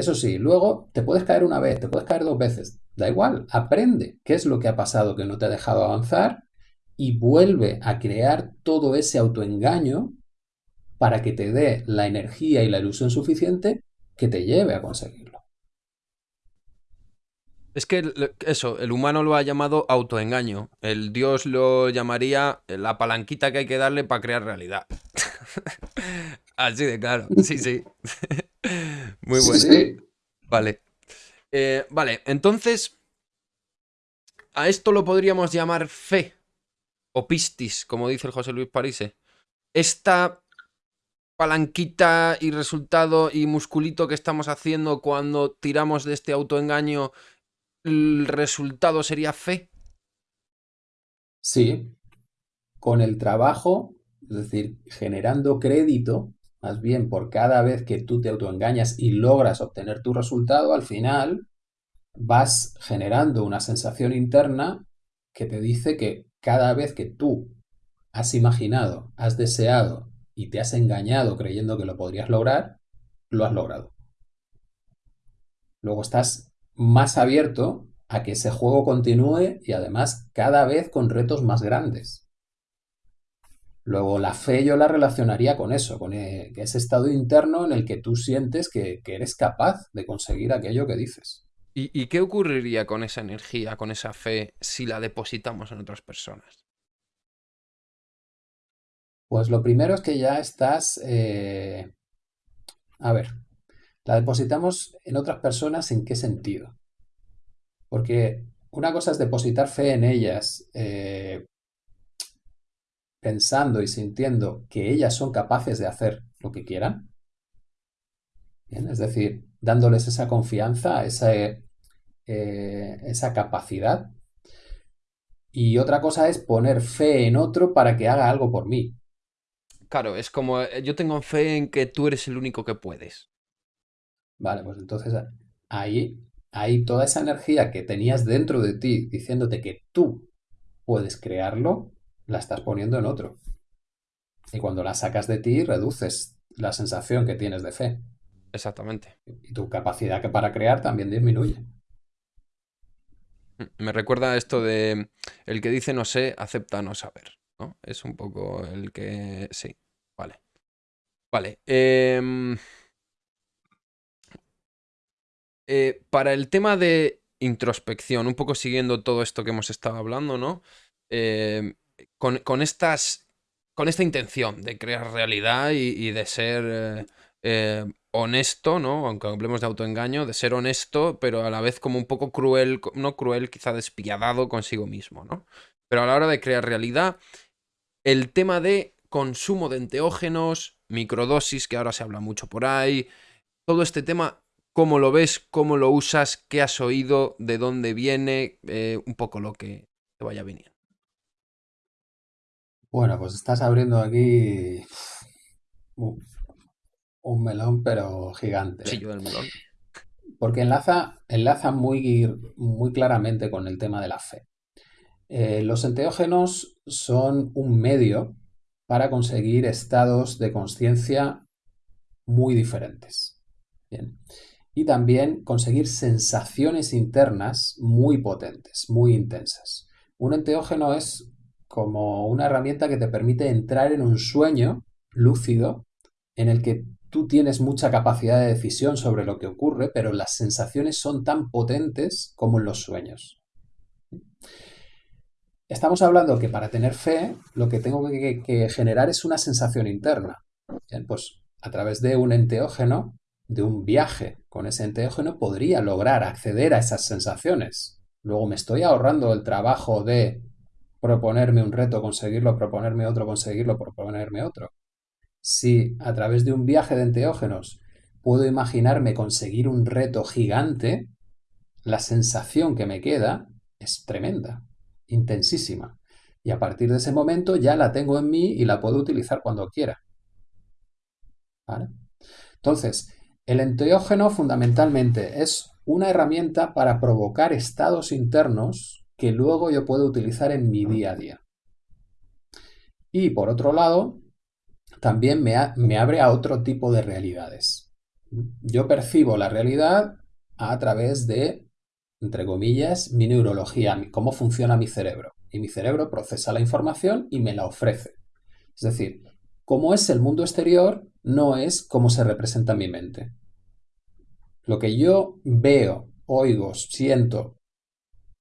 Eso sí, luego te puedes caer una vez, te puedes caer dos veces, Da igual, aprende qué es lo que ha pasado que no te ha dejado avanzar y vuelve a crear todo ese autoengaño para que te dé la energía y la ilusión suficiente que te lleve a conseguirlo. Es que eso, el humano lo ha llamado autoengaño. El dios lo llamaría la palanquita que hay que darle para crear realidad. Así de claro. Sí, sí. Muy bueno. Vale. Eh, vale, entonces. A esto lo podríamos llamar fe. O pistis, como dice el José Luis Parise. Esta palanquita y resultado y musculito que estamos haciendo cuando tiramos de este autoengaño el resultado sería fe. Sí, con el trabajo, es decir, generando crédito, más bien por cada vez que tú te autoengañas y logras obtener tu resultado, al final vas generando una sensación interna que te dice que cada vez que tú has imaginado, has deseado y te has engañado creyendo que lo podrías lograr, lo has logrado. Luego estás más abierto a que ese juego continúe y además cada vez con retos más grandes. Luego la fe yo la relacionaría con eso, con e, ese estado interno en el que tú sientes que, eres capaz de conseguir aquello que dices. ¿Y, qué ocurriría con esa energía, con esa fe, si la depositamos en otras personas? Pues lo primero es que ya estás... Eh, a ver, la depositamos en otras personas en qué sentido. Porque una cosa es depositar fe en ellas, eh, pensando y sintiendo que ellas son capaces de hacer lo que quieran. Es decir, dándoles esa confianza, esa, eh, esa capacidad. Y otra cosa es poner fe en otro para que haga algo por mí. Claro, es como eh, yo tengo fe en que tú eres el único que puedes. Vale, pues entonces ahí, ahí toda esa energía que tenías dentro de ti diciéndote que tú puedes crearlo, la estás poniendo en otro. Y cuando la sacas de ti, reduces la sensación que tienes de fe. Exactamente. Y tu capacidad que para crear también disminuye. Mm, me recuerda esto de el que dice no sé, acepta no saber. ¿no? Es un poco el que. Sí, vale. Vale. Eh... Eh, para el tema de introspección, un poco siguiendo todo esto que hemos estado hablando, ¿no? Eh, con, estas. Con esta intención de crear realidad y, de ser eh, honesto, ¿no? Aunque hablemos de autoengaño, de ser honesto, pero a la vez como un poco cruel, no cruel, quizá despiadado consigo mismo, ¿no? Pero a la hora de crear realidad, el tema de consumo de enteógenos, microdosis, que ahora se habla mucho por ahí, todo este tema cómo lo ves, cómo lo usas, qué has oído, de dónde viene, eh, un poco lo que te vaya viniendo. Bueno, pues estás abriendo aquí un melón, pero gigante. Sí, yo del melón. Porque enlaza, enlaza muy, muy claramente con el tema de la fe. Eh, los enteógenos son un medio para conseguir estados de conciencia muy diferentes. Bien y también conseguir sensaciones internas muy potentes, muy intensas. Un enteógeno es como una herramienta que te permite entrar en un sueño lúcido en el que tú tienes mucha capacidad de decisión sobre lo que ocurre, pero las sensaciones son tan potentes como en los sueños. Estamos hablando que para tener fe lo que tengo que, generar es una sensación interna. pues a través de un enteógeno de un viaje con ese enteógeno podría lograr acceder a esas sensaciones. Luego me estoy ahorrando el trabajo de proponerme un reto, conseguirlo, proponerme otro, conseguirlo, proponerme otro. Si a través de un viaje de enteógenos puedo imaginarme conseguir un reto gigante, la sensación que me queda es tremenda, intensísima. Y a partir de ese momento ya la tengo en mí y la puedo utilizar cuando quiera. Entonces, el enteógeno fundamentalmente es una herramienta para provocar estados internos que luego yo puedo utilizar en mi día a día. Y por otro lado, también me, me abre a otro tipo de realidades. Yo percibo la realidad a través de, entre comillas, mi neurología, cómo funciona mi cerebro. Y mi cerebro procesa la información y me la ofrece. Es decir, cómo es el mundo exterior no es cómo se representa en mi mente. Lo que yo veo, oigo, siento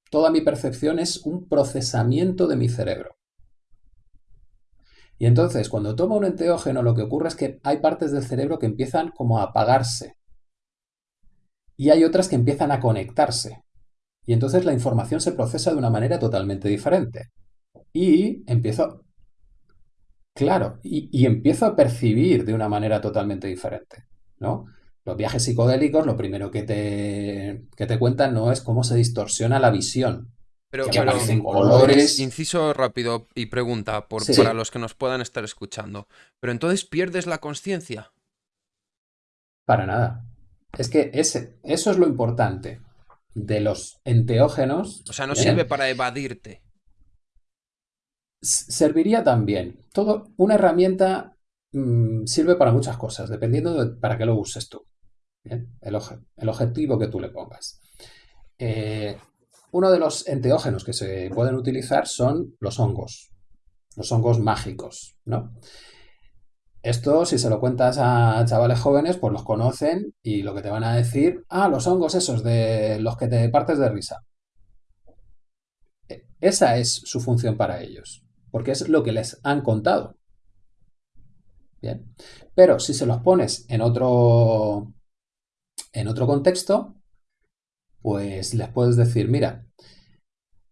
toda mi percepción es un procesamiento de mi cerebro. Y entonces, cuando tomo un enteógeno, lo que ocurre es que hay partes del cerebro que empiezan como a apagarse. Y hay otras que empiezan a conectarse. Y entonces la información se procesa de una manera totalmente diferente. Y empiezo... Claro, y, empiezo a percibir de una manera totalmente diferente. ¿no? Los viajes psicodélicos, lo primero que te, que te cuentan no es cómo se distorsiona la visión, pero, colores. Inciso rápido y pregunta por, para los que nos puedan estar escuchando. Pero entonces pierdes la conciencia. Para nada. Es que ese, eso es lo importante de los enteógenos. O sea, no sirve para evadirte. Serviría también. Todo, una herramienta mm, sirve para muchas cosas, dependiendo de para qué lo uses tú. El, el, objetivo que tú le pongas. Eh, uno de los enteógenos que se pueden utilizar son los hongos, los hongos mágicos, ¿no? Esto, si se lo cuentas a chavales jóvenes, pues los conocen y lo que te van a decir, ah, los hongos esos de los que te partes de risa. E, esa es su función para ellos, porque es lo que les han contado. Bien. Pero si se los pones en otro, en otro contexto, pues les puedes decir, mira,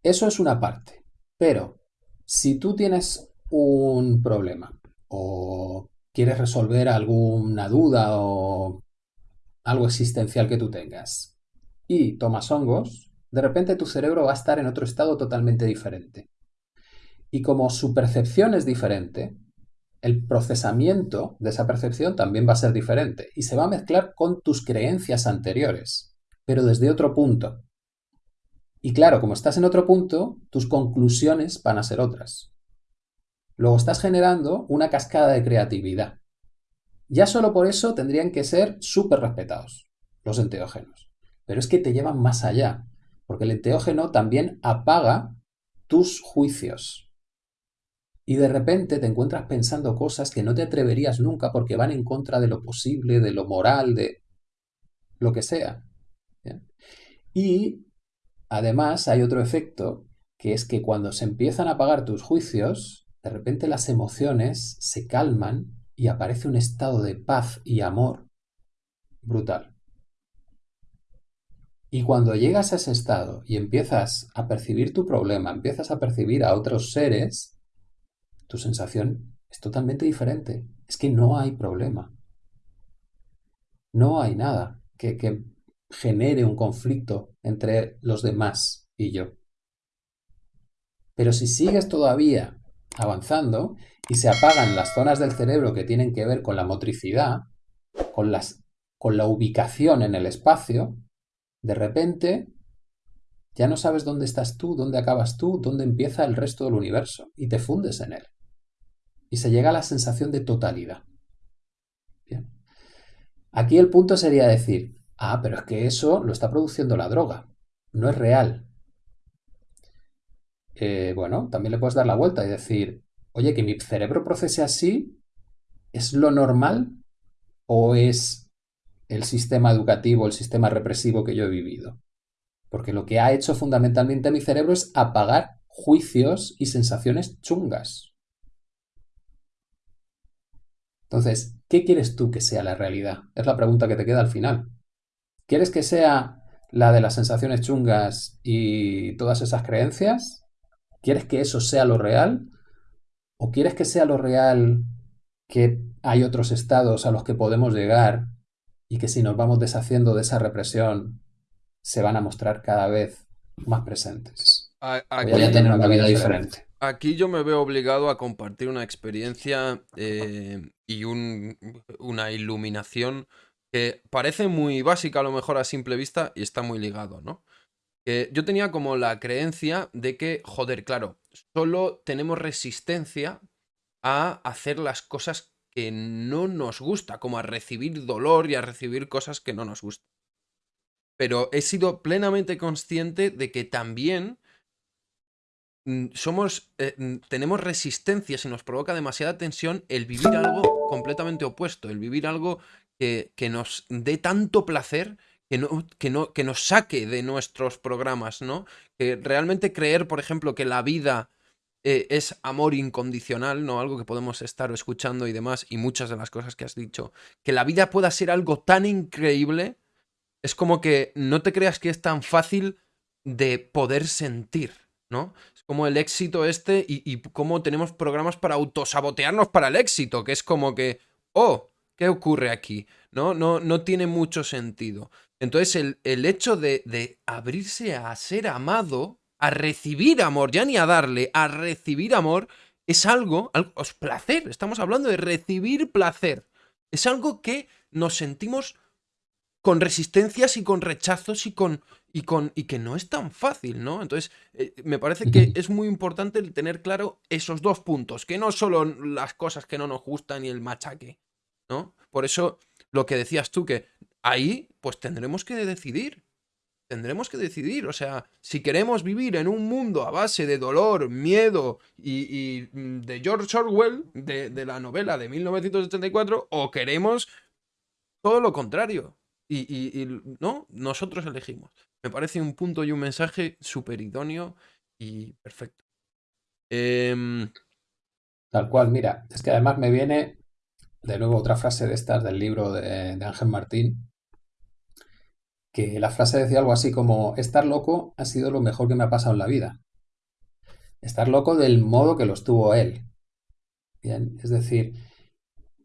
eso es una parte, pero si tú tienes un problema o quieres resolver alguna duda o algo existencial que tú tengas y tomas hongos, de repente tu cerebro va a estar en otro estado totalmente diferente. Y como su percepción es diferente, el procesamiento de esa percepción también va a ser diferente y se va a mezclar con tus creencias anteriores pero desde otro punto. Y claro, como estás en otro punto, tus conclusiones van a ser otras. Luego estás generando una cascada de creatividad. Ya solo por eso tendrían que ser súper respetados los enteógenos. Pero es que te llevan más allá, porque el enteógeno también apaga tus juicios. Y de repente te encuentras pensando cosas que no te atreverías nunca porque van en contra de lo posible, de lo moral, de lo que sea. Y además hay otro efecto, que es que cuando se empiezan a apagar tus juicios, de repente las emociones se calman y aparece un estado de paz y amor brutal. Y cuando llegas a ese estado y empiezas a percibir tu problema, empiezas a percibir a otros seres, tu sensación es totalmente diferente. Es que no hay problema. No hay nada que, que genere un conflicto entre los demás y yo. Pero si sigues todavía avanzando y se apagan las zonas del cerebro que tienen que ver con la motricidad, con, las, con la ubicación en el espacio, de repente ya no sabes dónde estás tú, dónde acabas tú, dónde empieza el resto del universo y te fundes en él. Y se llega a la sensación de totalidad. Bien. Aquí el punto sería decir, Ah, pero es que eso lo está produciendo la droga, no es real. Eh, bueno, también le puedes dar la vuelta y decir, oye, que mi cerebro procese así, ¿es lo normal o es el sistema educativo, el sistema represivo que yo he vivido? Porque lo que ha hecho fundamentalmente mi cerebro es apagar juicios y sensaciones chungas. Entonces, ¿qué quieres tú que sea la realidad? Es la pregunta que te queda al final. ¿Quieres que sea la de las sensaciones chungas y todas esas creencias? ¿Quieres que eso sea lo real? ¿O quieres que sea lo real que hay otros estados a los que podemos llegar y que si nos vamos deshaciendo de esa represión se van a mostrar cada vez más presentes? Voy a tener una vida diferente. Aquí yo me veo obligado a compartir una experiencia eh, y una iluminación que parece muy básica a lo mejor a simple vista y está muy ligado, ¿no? yo tenía como la creencia de que, joder, claro, solo tenemos resistencia a hacer las cosas que no nos gusta, como a recibir dolor y a recibir cosas que no nos gustan. Pero he sido plenamente consciente de que también somos, eh, mm, tenemos resistencia si nos provoca demasiada tensión el vivir algo completamente opuesto, el vivir algo que, nos dé tanto placer que, no, que, no, que nos saque de nuestros programas, ¿no? Que realmente creer, por ejemplo, que la vida eh, es amor incondicional, ¿no? Algo que podemos estar escuchando y demás, y muchas de las cosas que has dicho, que la vida pueda ser algo tan increíble, es como que no te creas que es tan fácil de poder sentir, ¿no? Como el éxito este y, y cómo tenemos programas para autosabotearnos para el éxito, que es como que, oh, ¿qué ocurre aquí? ¿No? No, no tiene mucho sentido. Entonces el, el hecho de, de abrirse a ser amado, a recibir amor, ya ni a darle, a recibir amor, es algo, algo es placer, estamos hablando de recibir placer. Es algo que nos sentimos con resistencias y con rechazos y con, y con y que no es tan fácil, ¿no? Entonces, eh, me parece que es muy importante el tener claro esos dos puntos, que no solo las cosas que no nos gustan y el machaque, ¿no? Por eso, lo que decías tú, que ahí, pues tendremos que decidir. Tendremos que decidir, o sea, si queremos vivir en un mundo a base de dolor, miedo y, mm, de George Orwell, de, de la novela de 1984, o queremos todo lo contrario, y, no, nosotros elegimos. Me parece un punto y un mensaje súper idóneo y perfecto. Em, Tal cual, mira, es que además me viene de nuevo otra frase de estas del libro de, de Ángel Martín, que la frase decía algo así como, estar loco ha sido lo mejor que me ha pasado en la vida. Estar loco del modo que lo estuvo él. Bien, es decir,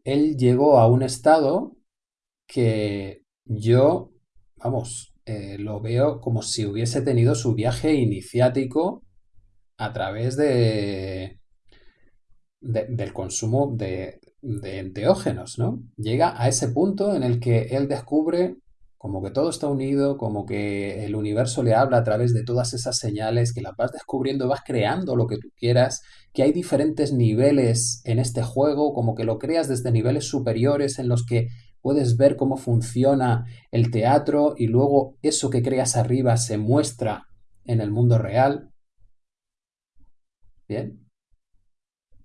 él llegó a un estado que yo, vamos, eh, lo veo como si hubiese tenido su viaje iniciático a través de, del consumo de, de enteógenos, ¿no? Llega a ese punto en el que él descubre como que todo está unido, como que el universo le habla a través de todas esas señales, que las vas descubriendo, vas creando lo que tú quieras, que hay diferentes niveles en este juego, como que lo creas desde niveles superiores en los que puedes ver cómo funciona el teatro y luego eso que creas arriba se muestra en el mundo real. Bien.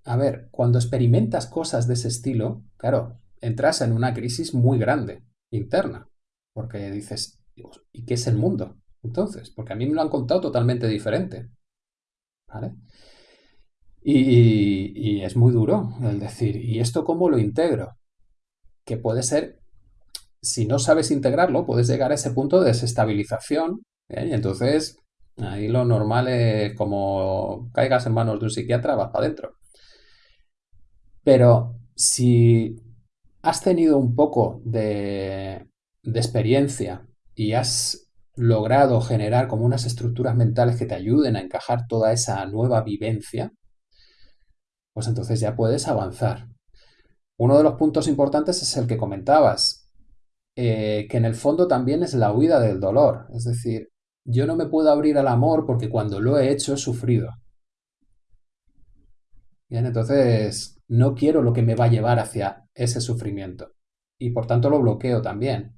A ver, cuando experimentas cosas de ese estilo, claro, entras en una crisis muy grande, interna, porque dices, ¿y qué es el mundo? Entonces, porque a mí me lo han contado totalmente diferente. ¿Vale? Y, y, es muy duro el decir, ¿y esto cómo lo integro? Que puede ser, si no sabes integrarlo, puedes llegar a ese punto de desestabilización. ¿eh? Y entonces, ahí lo normal es como caigas en manos de un psiquiatra, vas para adentro. Pero si has tenido un poco de, de experiencia y has logrado generar como unas estructuras mentales que te ayuden a encajar toda esa nueva vivencia, pues entonces ya puedes avanzar. Uno de los puntos importantes es el que comentabas, eh, que en el fondo también es la huida del dolor. Es decir, yo no me puedo abrir al amor porque cuando lo he hecho he sufrido. Bien, entonces no quiero lo que me va a llevar hacia ese sufrimiento. Y por tanto lo bloqueo también.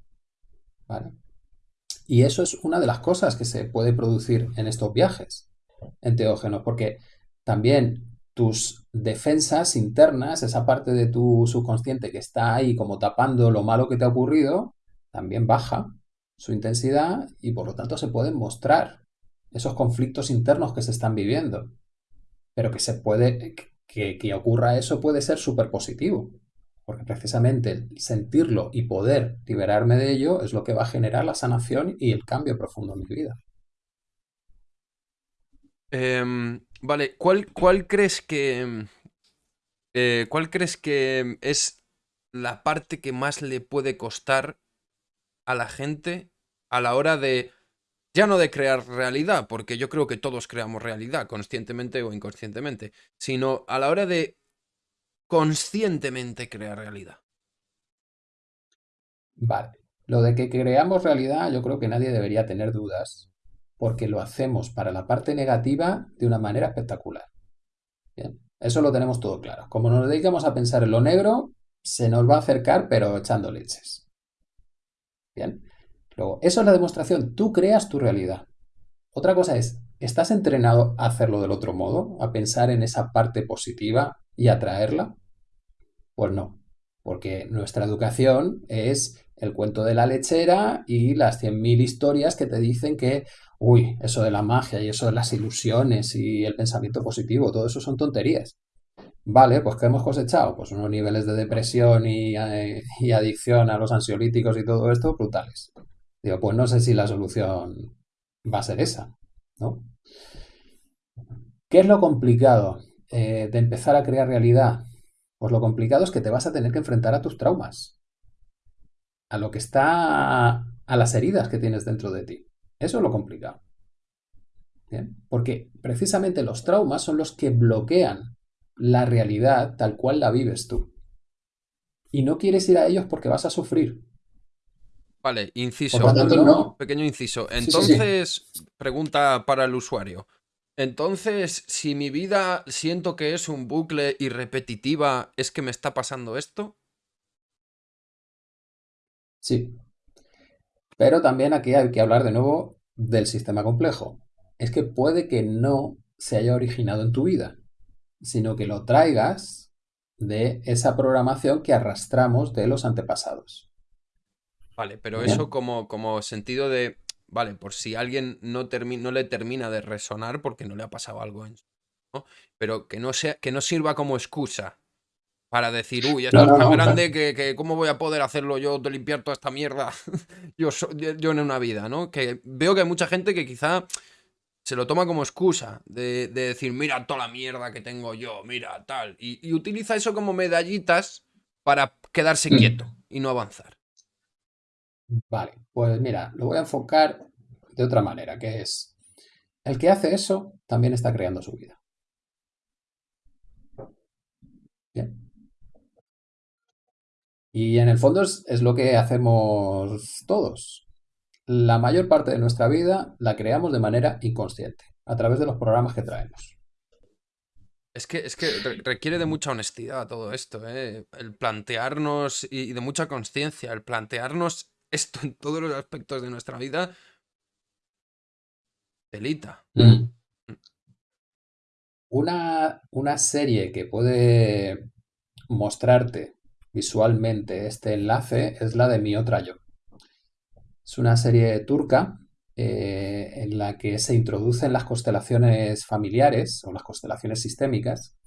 Y eso es una de las cosas que se puede producir en estos viajes enteógenos, porque también tus defensas internas, esa parte de tu subconsciente que está ahí como tapando lo malo que te ha ocurrido, también baja su intensidad y por lo tanto se pueden mostrar esos conflictos internos que se están viviendo. Pero que se puede, que, que ocurra eso puede ser súper positivo. Porque precisamente sentirlo y poder liberarme de ello es lo que va a generar la sanación y el cambio profundo en mi vida. Eh, vale, ¿cuál, ¿cuál, crees que. Eh, ¿Cuál crees que es la parte que más le puede costar a la gente a la hora de. Ya no de crear realidad, porque yo creo que todos creamos realidad, conscientemente o inconscientemente, sino a la hora de conscientemente crear realidad. Vale. Lo de que creamos realidad, yo creo que nadie debería tener dudas porque lo hacemos para la parte negativa de una manera espectacular. Bien, eso lo tenemos todo claro. Como nos dedicamos a pensar en lo negro, se nos va a acercar, pero echando leches. Bien. Luego, eso es la demostración. Tú creas tu realidad. Otra cosa es, ¿estás entrenado a hacerlo del otro modo? ¿A pensar en esa parte positiva y atraerla? Pues no. Porque nuestra educación es el cuento de la lechera y las 100.000 historias que te dicen que, uy, eso de la magia y eso de las ilusiones y el pensamiento positivo, todo eso son tonterías. Vale, pues ¿qué hemos cosechado? Pues unos niveles de depresión y, eh, adicción a los ansiolíticos y todo esto brutales. Digo, pues no sé si la solución va a ser esa, ¿no? ¿Qué es lo complicado eh, de empezar a crear realidad? Pues lo complicado es que te vas a tener que enfrentar a tus traumas, a lo que está, a las heridas que tienes dentro de ti. Eso es lo complicado. ¿Bien? Porque precisamente los traumas son los que bloquean la realidad tal cual la vives tú. Y no quieres ir a ellos porque vas a sufrir. Vale, inciso. Tanto, no. Pequeño inciso. Sí, sí, sí. Entonces, pregunta para el usuario. Entonces, si mi vida siento que es un bucle y repetitiva, ¿es que me está pasando esto? Sí. Pero también aquí hay que hablar de nuevo del sistema complejo. Es que puede que no se haya originado en tu vida, sino que lo traigas de esa programación que arrastramos de los antepasados. Vale, pero Bien. eso como, como sentido de, vale, por si alguien no, no le termina de resonar porque no le ha pasado algo en su- ¿no? Pero que no sea, que no sirva como excusa para decir, uy, esto No, es tan grande que, que ¿cómo voy a poder hacerlo yo de limpiar toda esta mierda yo, so- yo yo en una vida, ¿no? Que veo que hay mucha gente que quizá se lo toma como excusa de, de decir, mira toda la mierda que tengo yo, mira tal, y, y utiliza eso como medallitas para quedarse Mm. quieto y no avanzar. Vale, pues mira, lo voy a enfocar de otra manera, que es, el que hace eso también está creando su vida. Bien. Y en el fondo es, es lo que hacemos todos. La mayor parte de nuestra vida la creamos de manera inconsciente, a través de los programas que traemos. Es que, es que re- requiere de mucha honestidad todo esto, ¿eh? El plantearnos y, y de mucha conciencia, el plantearnos esto en todos los aspectos de nuestra vida, telita. Una, una serie que puede mostrarte visualmente este enlace es la de Mi Otra Yo. Es una serie turca eh, en la que se introducen las constelaciones familiares o las constelaciones sistémicas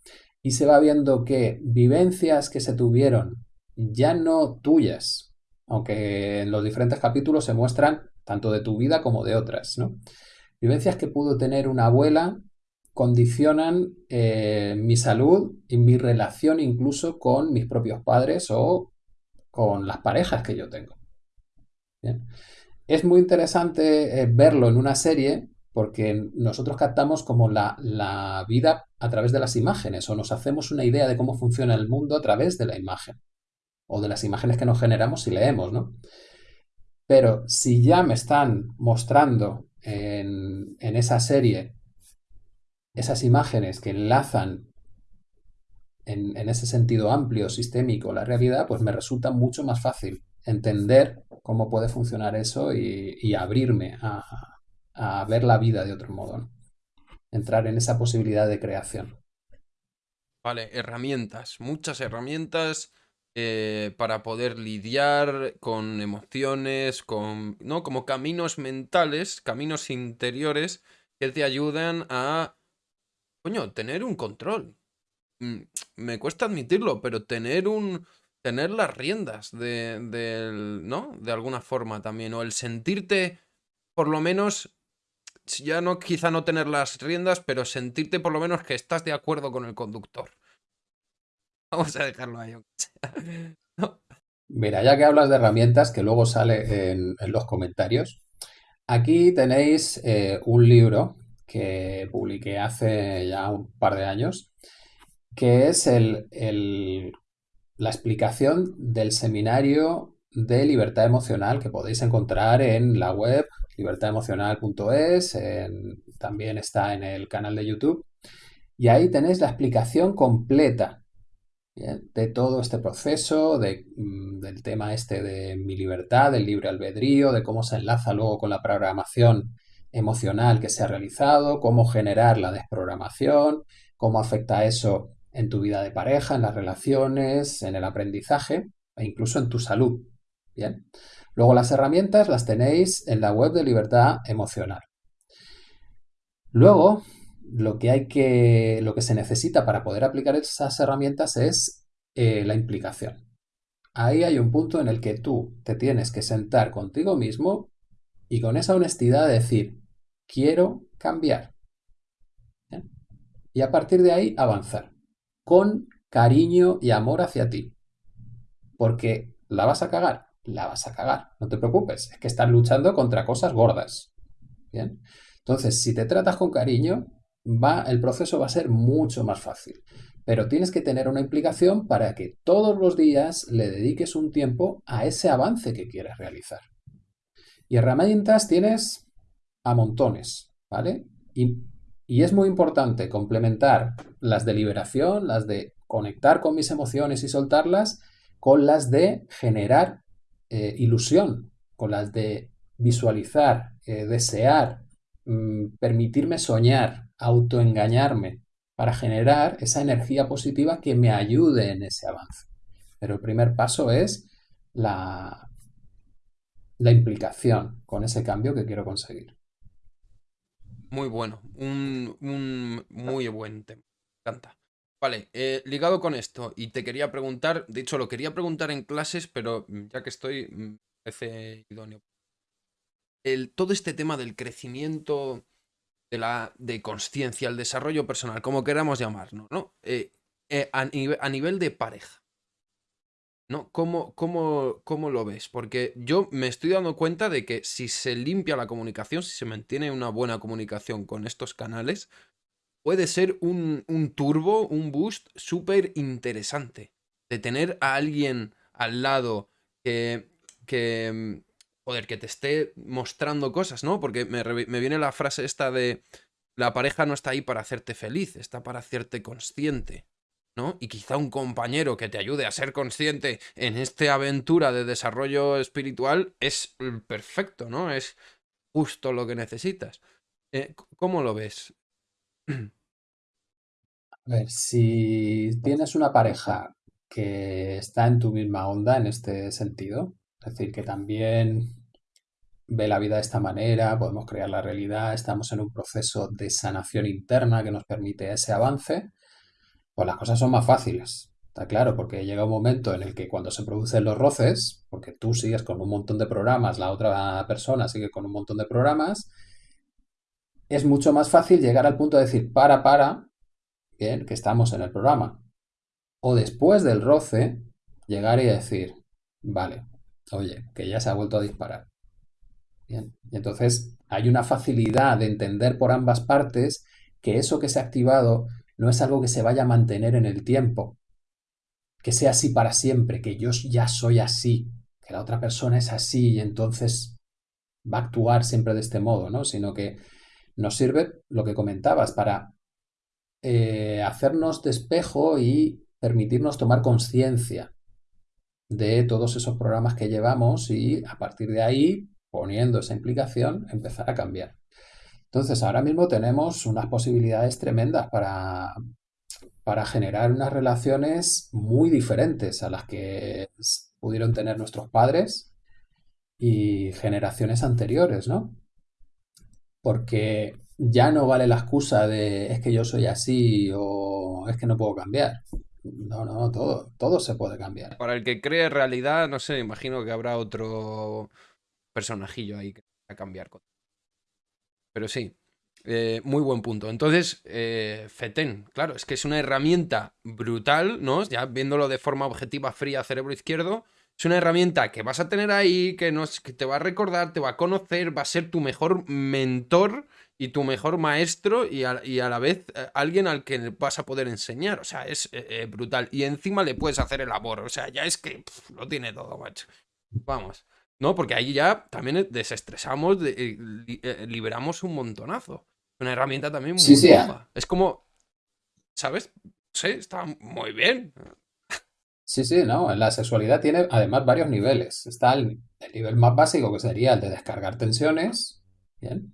y se va viendo que vivencias que se tuvieron ya no tuyas, aunque en los diferentes capítulos se muestran tanto de tu vida como de otras, ¿no? Vivencias que pudo tener una abuela condicionan eh, mi salud y mi relación incluso con mis propios padres o con las parejas que yo tengo. Es muy interesante eh, verlo en una serie porque nosotros captamos como la, la vida a través de las imágenes o nos hacemos una idea de cómo funciona el mundo a través de la imagen o de las imágenes que nos generamos si leemos, ¿no? Pero si ya me están mostrando en, en esa serie esas imágenes que enlazan en, en, ese sentido amplio, sistémico, la realidad, pues me resulta mucho más fácil entender cómo puede funcionar eso y, y abrirme a, a, ver la vida de otro modo. Entrar en esa posibilidad de creación. Vale, herramientas, muchas herramientas eh, para poder lidiar con emociones, con, ¿no? Como caminos mentales, caminos interiores que te ayudan a, coño, tener un control. Mm, Me cuesta admitirlo, pero tener un, tener las riendas de, ¿no? De alguna forma también, o el sentirte, por lo menos, ya no, quizá no tener las riendas, pero sentirte por lo menos que estás de acuerdo con el conductor. Vamos a dejarlo ahí. Mira, ya que hablas de herramientas, que luego sale en, los comentarios, aquí tenéis eh, un libro que publiqué hace ya un par de años, que es el, la explicación del seminario de libertad emocional que podéis encontrar en la web libertademocional.es, también está en el canal de YouTube, y ahí tenéis la explicación completa de todo este proceso, de, mm, del tema este de mi libertad, del libre albedrío, de cómo se enlaza luego con la programación emocional que se ha realizado, cómo generar la desprogramación, cómo afecta eso en tu vida de pareja, en las relaciones, en el aprendizaje e incluso en tu salud. Bien. Luego las herramientas las tenéis en la web de Libertad Emocional. Luego, lo que hay que, lo que se necesita para poder aplicar esas herramientas es eh, la implicación. Ahí hay un punto en el que tú te tienes que sentar contigo mismo y con esa honestidad decir, quiero cambiar. Y a partir de ahí avanzar con cariño y amor hacia ti. Porque la vas a cagar, la vas a cagar, no te preocupes, es que estás luchando contra cosas gordas. Bien. Entonces, si te tratas con cariño, va, el proceso va a ser mucho más fácil. Pero tienes que tener una implicación para que todos los días le dediques un tiempo a ese avance que quieres realizar. Y herramientas tienes a montones, ¿vale? Y, es muy importante complementar las de liberación, las de conectar con mis emociones y soltarlas, con las de generar eh, ilusión, con las de visualizar, eh, desear, Mm, permitirme soñar, autoengañarme, para generar esa energía positiva que me ayude en ese avance. Pero el primer paso es la, implicación con ese cambio que quiero conseguir. Muy bueno, un, muy buen tema. Me encanta. Vale, eh, ligado con esto, y te quería preguntar, de hecho lo quería preguntar en clases, pero ya que estoy, me parece idóneo todo este tema del crecimiento de la de conciencia, el desarrollo personal, como queramos llamarlo, ¿no? Eh, eh, a, nivel de pareja. ¿No? ¿Cómo, cómo, cómo lo ves? Porque yo me estoy dando cuenta de que si se limpia la comunicación, si se mantiene una buena comunicación con estos canales, puede ser un, un turbo, un boost súper interesante. De tener a alguien al lado que, que, joder, que te esté mostrando cosas, ¿no? Porque me, viene la frase esta de la pareja no está ahí para hacerte feliz, está para hacerte consciente, ¿no? Y quizá un compañero que te ayude a ser consciente en esta aventura de desarrollo espiritual es perfecto, ¿no? Es justo lo que necesitas. Eh, ¿Cómo lo ves? A ver, si tienes una pareja que está en tu misma onda en este sentido, es decir, que también ve la vida de esta manera, podemos crear la realidad, estamos en un proceso de sanación interna que nos permite ese avance, pues las cosas son más fáciles. Está claro, porque llega un momento en el que cuando se producen los roces, porque tú sigues con un montón de programas, la otra persona sigue con un montón de programas, es mucho más fácil llegar al punto de decir, para, para, bien, que estamos en el programa. O después del roce, llegar y decir, vale, oye, que ya se ha vuelto a disparar. Bien. Y entonces hay una facilidad de entender por ambas partes que eso que se ha activado no es algo que se vaya a mantener en el tiempo, que sea así para siempre, que yo ya soy así, que la otra persona es así y entonces va a actuar siempre de este modo, ¿no? Sino que nos sirve lo que comentabas para eh, hacernos despejo y permitirnos tomar conciencia de todos esos programas que llevamos y a partir de ahí, poniendo esa implicación, empezar a cambiar. Entonces, ahora mismo tenemos unas posibilidades tremendas para, para generar unas relaciones muy diferentes a las que pudieron tener nuestros padres y generaciones anteriores, ¿no? Porque ya no vale la excusa de es que yo soy así o es que no puedo cambiar. No, no, todo, todo se puede cambiar. Para el que cree realidad, no sé, imagino que habrá otro personajillo ahí a cambiar. Pero sí, eh, muy buen punto. Entonces, eh, FETEN, claro, es que es una herramienta brutal, ¿no? Ya viéndolo de forma objetiva, fría, cerebro izquierdo, es una herramienta que vas a tener ahí, que, que te va a recordar, te va a conocer, va a ser tu mejor mentor y tu mejor maestro y a, la vez eh, alguien al que vas a poder enseñar. O sea, es eh, eh, brutal. Y encima le puedes hacer el amor. O sea, ya es que lo tiene todo, macho. Vamos. ¿No? Porque ahí ya también desestresamos, liberamos un montonazo. Una herramienta también muy sí, sí, Es como, ¿sabes? Sí, está muy bien. Sí, sí, no. La sexualidad tiene además varios niveles. Está el, el nivel más básico, que sería el de descargar tensiones. Bien.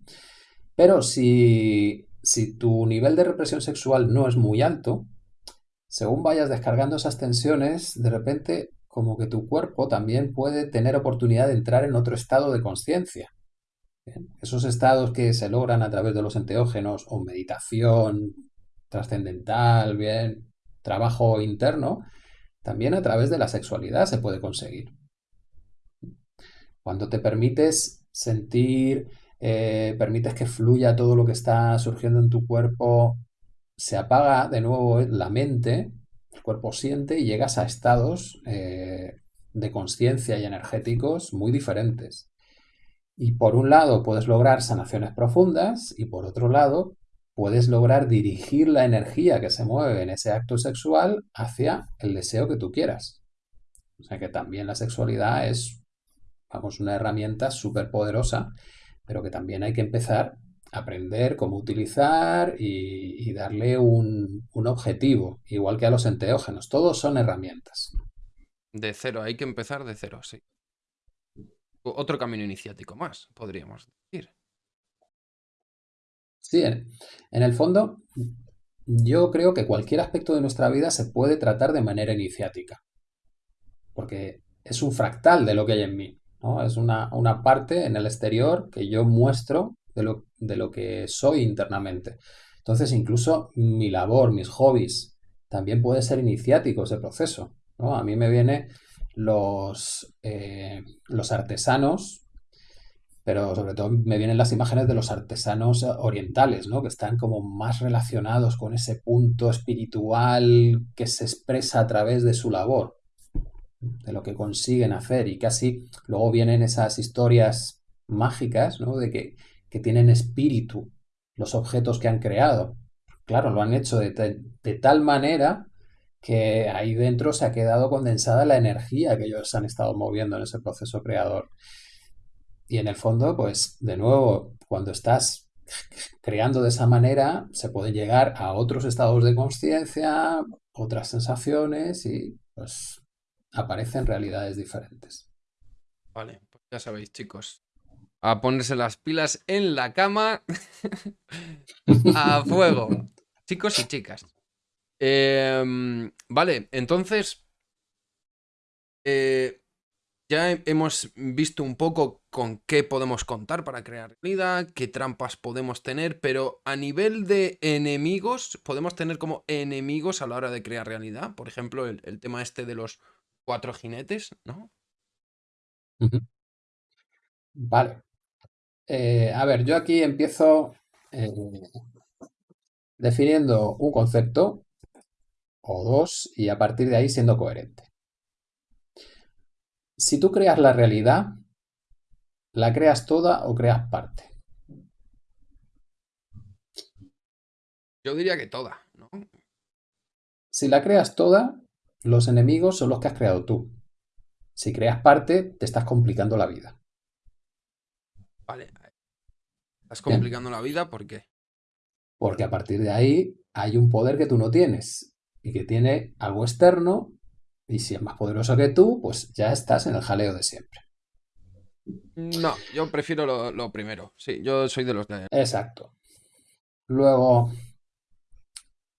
Pero si, tu nivel de represión sexual no es muy alto, según vayas descargando esas tensiones, de repente como que tu cuerpo también puede tener oportunidad de entrar en otro estado de conciencia. Esos estados que se logran a través de los enteógenos o meditación trascendental, bien, trabajo interno, también a través de la sexualidad se puede conseguir. Cuando te permites sentir, eh, permites que fluya todo lo que está surgiendo en tu cuerpo, se apaga de nuevo la mente, el cuerpo siente y llegas a estados eh, de conciencia y energéticos muy diferentes. Y por un lado puedes lograr sanaciones profundas y por otro lado puedes lograr dirigir la energía que se mueve en ese acto sexual hacia el deseo que tú quieras. O sea que también la sexualidad es, vamos, una herramienta súper poderosa, pero que también hay que empezar a aprender cómo utilizar y, darle un, un objetivo, igual que a los enteógenos. Todos son herramientas. De cero, hay que empezar de cero, sí. Otro camino iniciático más, podríamos decir. Sí, en, el fondo, yo creo que cualquier aspecto de nuestra vida se puede tratar de manera iniciática. Porque es un fractal de lo que hay en mí. Es una, parte en el exterior que yo muestro de lo, de lo que soy internamente. Entonces, incluso mi labor, mis hobbies, también puede ser iniciático ese proceso. ¿no? A mí me viene los, eh, los artesanos pero sobre todo me vienen las imágenes de los artesanos orientales, ¿no? Que están como más relacionados con ese punto espiritual que se expresa a través de su labor, de lo que consiguen hacer y casi luego vienen esas historias mágicas, ¿no? De que, tienen espíritu los objetos que han creado. Claro, lo han hecho de, de tal manera que ahí dentro se ha quedado condensada la energía que ellos han estado moviendo en ese proceso creador. Y en el fondo, pues de nuevo, cuando estás creando de esa manera, se puede llegar a otros estados de conciencia, otras sensaciones y pues aparecen realidades diferentes. Vale, pues ya sabéis, chicos. A ponerse las pilas en la cama a fuego. chicos y chicas. Em, vale, entonces. Eh, ya hemos visto un poco con qué podemos contar para crear realidad, qué trampas podemos tener, pero a nivel de enemigos, podemos tener como enemigos a la hora de crear realidad. Por ejemplo, el, tema este de los cuatro jinetes, ¿no? Vale. Eh, a ver, yo aquí empiezo eh, definiendo un concepto o dos y a partir de ahí siendo coherente. Si tú creas la realidad, ¿la creas toda o creas parte? Yo diría que toda, ¿no? Si la creas toda, los enemigos son los que has creado tú. Si creas parte, te estás complicando la vida. Vale. Estás complicando la vida, ¿por qué? Porque a partir de ahí hay un poder que tú no tienes y que tiene algo externo y si es más poderoso que tú, pues ya estás en el jaleo de siempre. No, yo prefiero lo, primero. Sí, yo soy de los de... Exacto. Luego,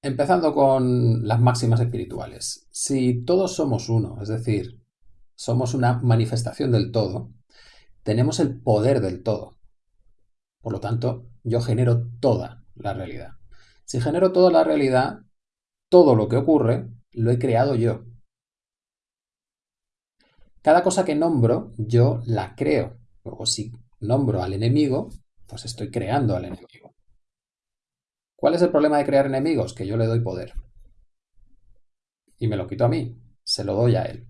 empezando con las máximas espirituales. Si todos somos uno, es decir, somos una manifestación del todo, tenemos el poder del todo. Por lo tanto, yo genero toda la realidad. Si genero toda la realidad, todo lo que ocurre lo he creado yo. Cada cosa que nombro, yo la creo. Luego, si nombro al enemigo, pues estoy creando al enemigo. ¿Cuál es el problema de crear enemigos? Que yo le doy poder. Y me lo quito a mí, se lo doy a él.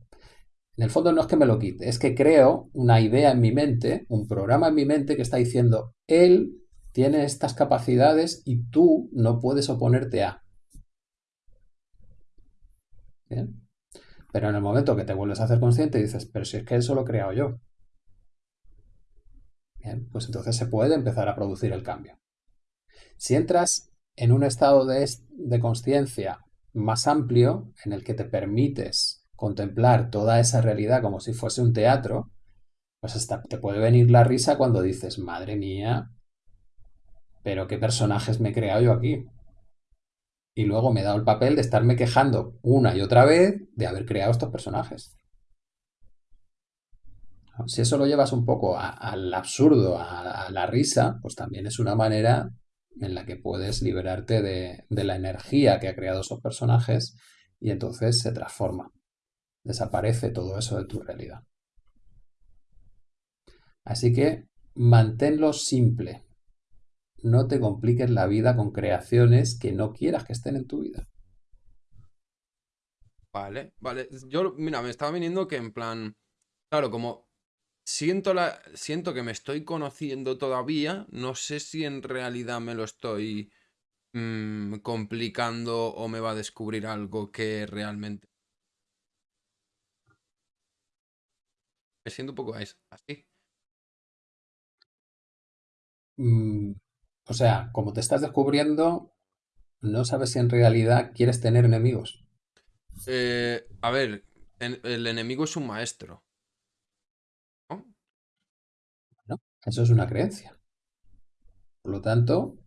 En el fondo no es que me lo quite, es que creo una idea en mi mente, un programa en mi mente que está diciendo, él tiene estas capacidades y tú no puedes oponerte a. Pero en el momento que te vuelves a hacer consciente dices, pero si es que eso lo he creado yo. Bien, pues entonces se puede empezar a producir el cambio. Si entras en un estado de, de conciencia más amplio, en el que te permites contemplar toda esa realidad como si fuese un teatro, pues hasta te puede venir la risa cuando dices, madre mía, pero qué personajes me he creado yo aquí. y luego me he dado el papel de estarme quejando una y otra vez de haber creado estos personajes. Si eso lo llevas un poco al absurdo, a, la risa, pues también es una manera en la que puedes liberarte de, de la energía que ha creado esos personajes y entonces se transforma. Desaparece todo eso de tu realidad. Así que manténlo simple. No te compliques la vida con creaciones que no quieras que estén en tu vida. Vale, vale. Yo, mira, me estaba viniendo que en plan, claro, como siento, la, siento que me estoy conociendo todavía, no sé si en realidad me lo estoy mm, complicando o me va a descubrir algo que realmente... Me siento un poco así. Mm, o sea, como te estás descubriendo, no sabes si en realidad quieres tener enemigos. Eh, a ver, el enemigo es un maestro. Eso es una creencia. Por lo tanto,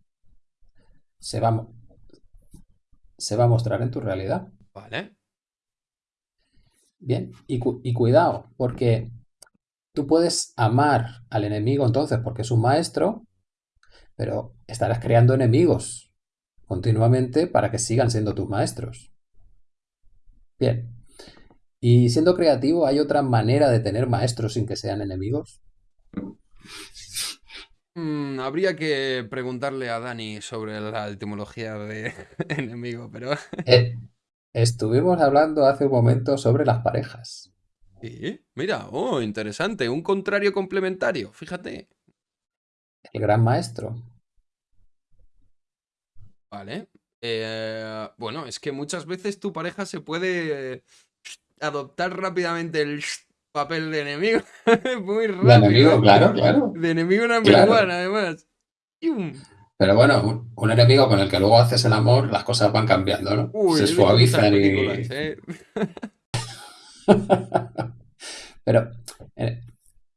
se va, se va a mostrar en tu realidad. Vale. Bien, y, y cuidado, porque tú puedes amar al enemigo entonces porque es un maestro, pero estarás creando enemigos continuamente para que sigan siendo tus maestros. Bien. Y siendo creativo, ¿hay otra manera de tener maestros sin que sean enemigos? Mm, habría que preguntarle a Dani sobre la etimología de enemigo, pero... Eh, estuvimos hablando hace un momento sobre las parejas. Sí, mira, oh, interesante, un contrario complementario, fíjate. El gran maestro. Vale. Eh, bueno, es que muchas veces tu pareja se puede adoptar rápidamente el papel de enemigo. Muy rápido. De enemigo, claro, claro. De enemigo number claro. además. Pero bueno, un, enemigo con el que luego haces el amor, las cosas van cambiando, ¿no? Uy, Se suavizan y. ¿eh? Pero eh,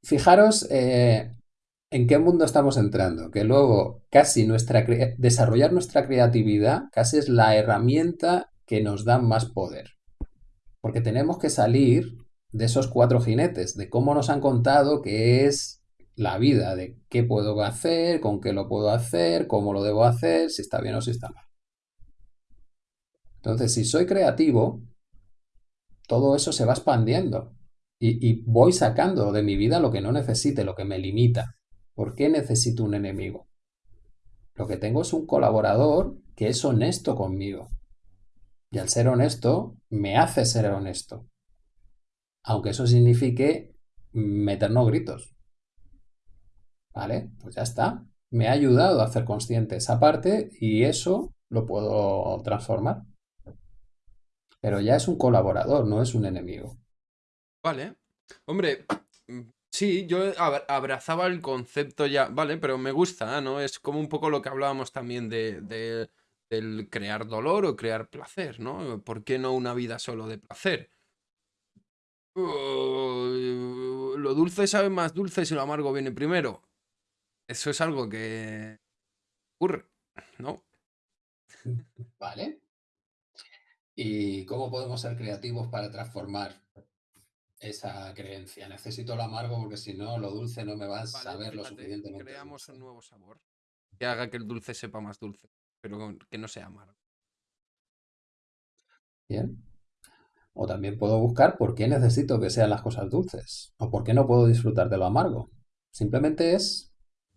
fijaros eh, en qué mundo estamos entrando, que luego casi nuestra desarrollar nuestra creatividad casi es la herramienta que nos da más poder. Porque tenemos que salir de esos cuatro jinetes, de cómo nos han contado que es la vida, de qué puedo hacer, con qué lo puedo hacer, cómo lo debo hacer, si está bien o si está mal. Entonces, si soy creativo, todo eso se va expandiendo y, y, voy sacando de mi vida lo que no necesite, lo que me limita. ¿Por qué necesito un enemigo? Lo que tengo es un colaborador que es honesto conmigo. Y al ser honesto, me hace ser honesto aunque eso signifique meternos gritos. ¿Vale? Pues ya está. Me ha ayudado a hacer consciente esa parte y eso lo puedo transformar. Pero ya es un colaborador, no es un enemigo. Vale. Hombre, sí, yo abrazaba el concepto ya, vale, pero me gusta, ¿no? Es como un poco lo que hablábamos también de, de, del crear dolor o crear placer, ¿no? ¿Por qué no una vida solo de placer? Lo dulce sabe más dulce si lo amargo viene primero. Eso es algo que ocurre, ¿no? Vale. ¿Y cómo podemos ser creativos para transformar esa creencia? Necesito lo amargo porque si no, lo dulce no me va a saber lo suficientemente. Creamos un nuevo sabor que haga que el dulce sepa más dulce, pero que no sea amargo. Bien. O también puedo buscar por qué necesito que sean las cosas dulces. O por qué no puedo disfrutar de lo amargo. Simplemente es...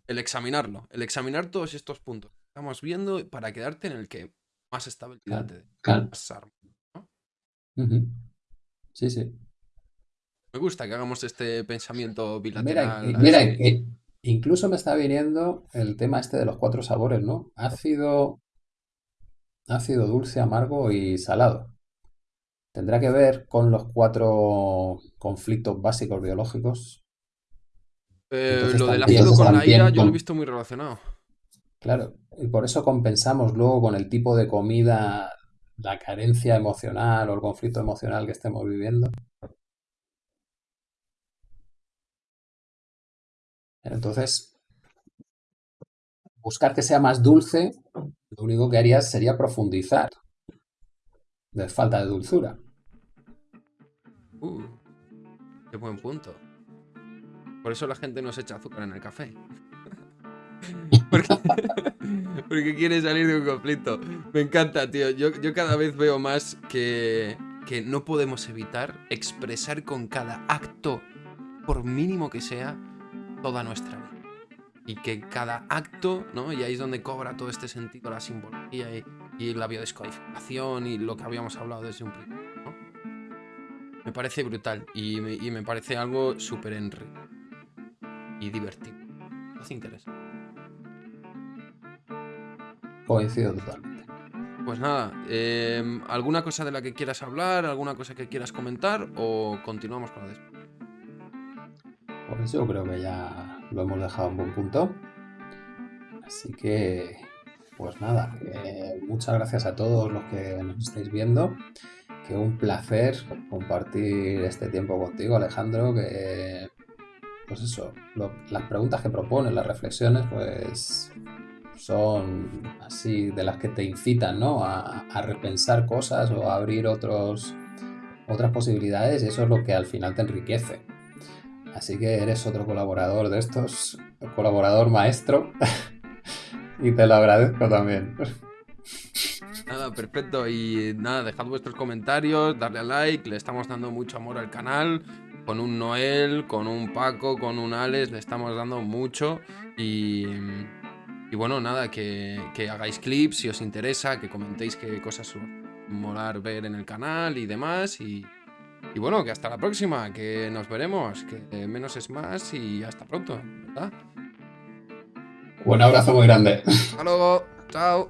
El examinarlo. El examinar todos estos puntos. Estamos viendo para quedarte en el que más estabilidad te claro. Sí, sí. Me gusta que hagamos este pensamiento bilateral. Mira, mira incluso me está viniendo el tema este de los cuatro sabores, ¿no? Ácido, ácido, dulce, amargo y salado. ¿Tendrá que ver con los cuatro conflictos básicos biológicos? Eh, lo del ácido con la ira yo lo he visto muy relacionado. Claro, y por eso compensamos luego con el tipo de comida la carencia emocional o el conflicto emocional que estemos viviendo. Entonces, buscar que sea más dulce, lo único que harías sería profundizar de falta de dulzura. Uh, qué buen punto. Por eso la gente no se echa azúcar en el café. porque, quiere salir de un conflicto. Me encanta, tío. Yo, yo cada vez veo más que, que no podemos evitar expresar con cada acto, por mínimo que sea, toda nuestra vida. Y que cada acto, ¿no? Y ahí es donde cobra todo este sentido, la simbología y, la biodescodificación y lo que habíamos hablado desde un principio, Me parece brutal y me, parece algo súper enriquecedor y divertido. Es interesante. Coincido totalmente. Pues nada, em, ¿alguna cosa de la que quieras hablar? ¿Alguna cosa que quieras comentar? ¿O continuamos con la después? Pues yo creo que ya lo hemos dejado en buen punto. Así que, pues nada, muchas gracias a todos los que nos estáis viendo. Que un placer compartir este tiempo contigo, Alejandro. Que, pues eso, las preguntas que propones, las reflexiones, pues son así de las que te incitan ¿no? a, repensar cosas o a abrir otros, otras posibilidades y eso es lo que al final te enriquece. Así que eres otro colaborador de estos, colaborador maestro y te lo agradezco también. Nada, perfecto. Y nada, dejad vuestros comentarios, darle a like, le estamos dando mucho amor al canal. Con un Noel, con un Paco, con un Alex, le estamos dando mucho. Y, y bueno, nada, que, hagáis clips si os interesa, que comentéis qué cosas molar ver en el canal y demás. Y, y bueno, que hasta la próxima, que nos veremos, que menos es más y hasta pronto, ¿verdad? Un abrazo muy grande. Hasta luego, chao.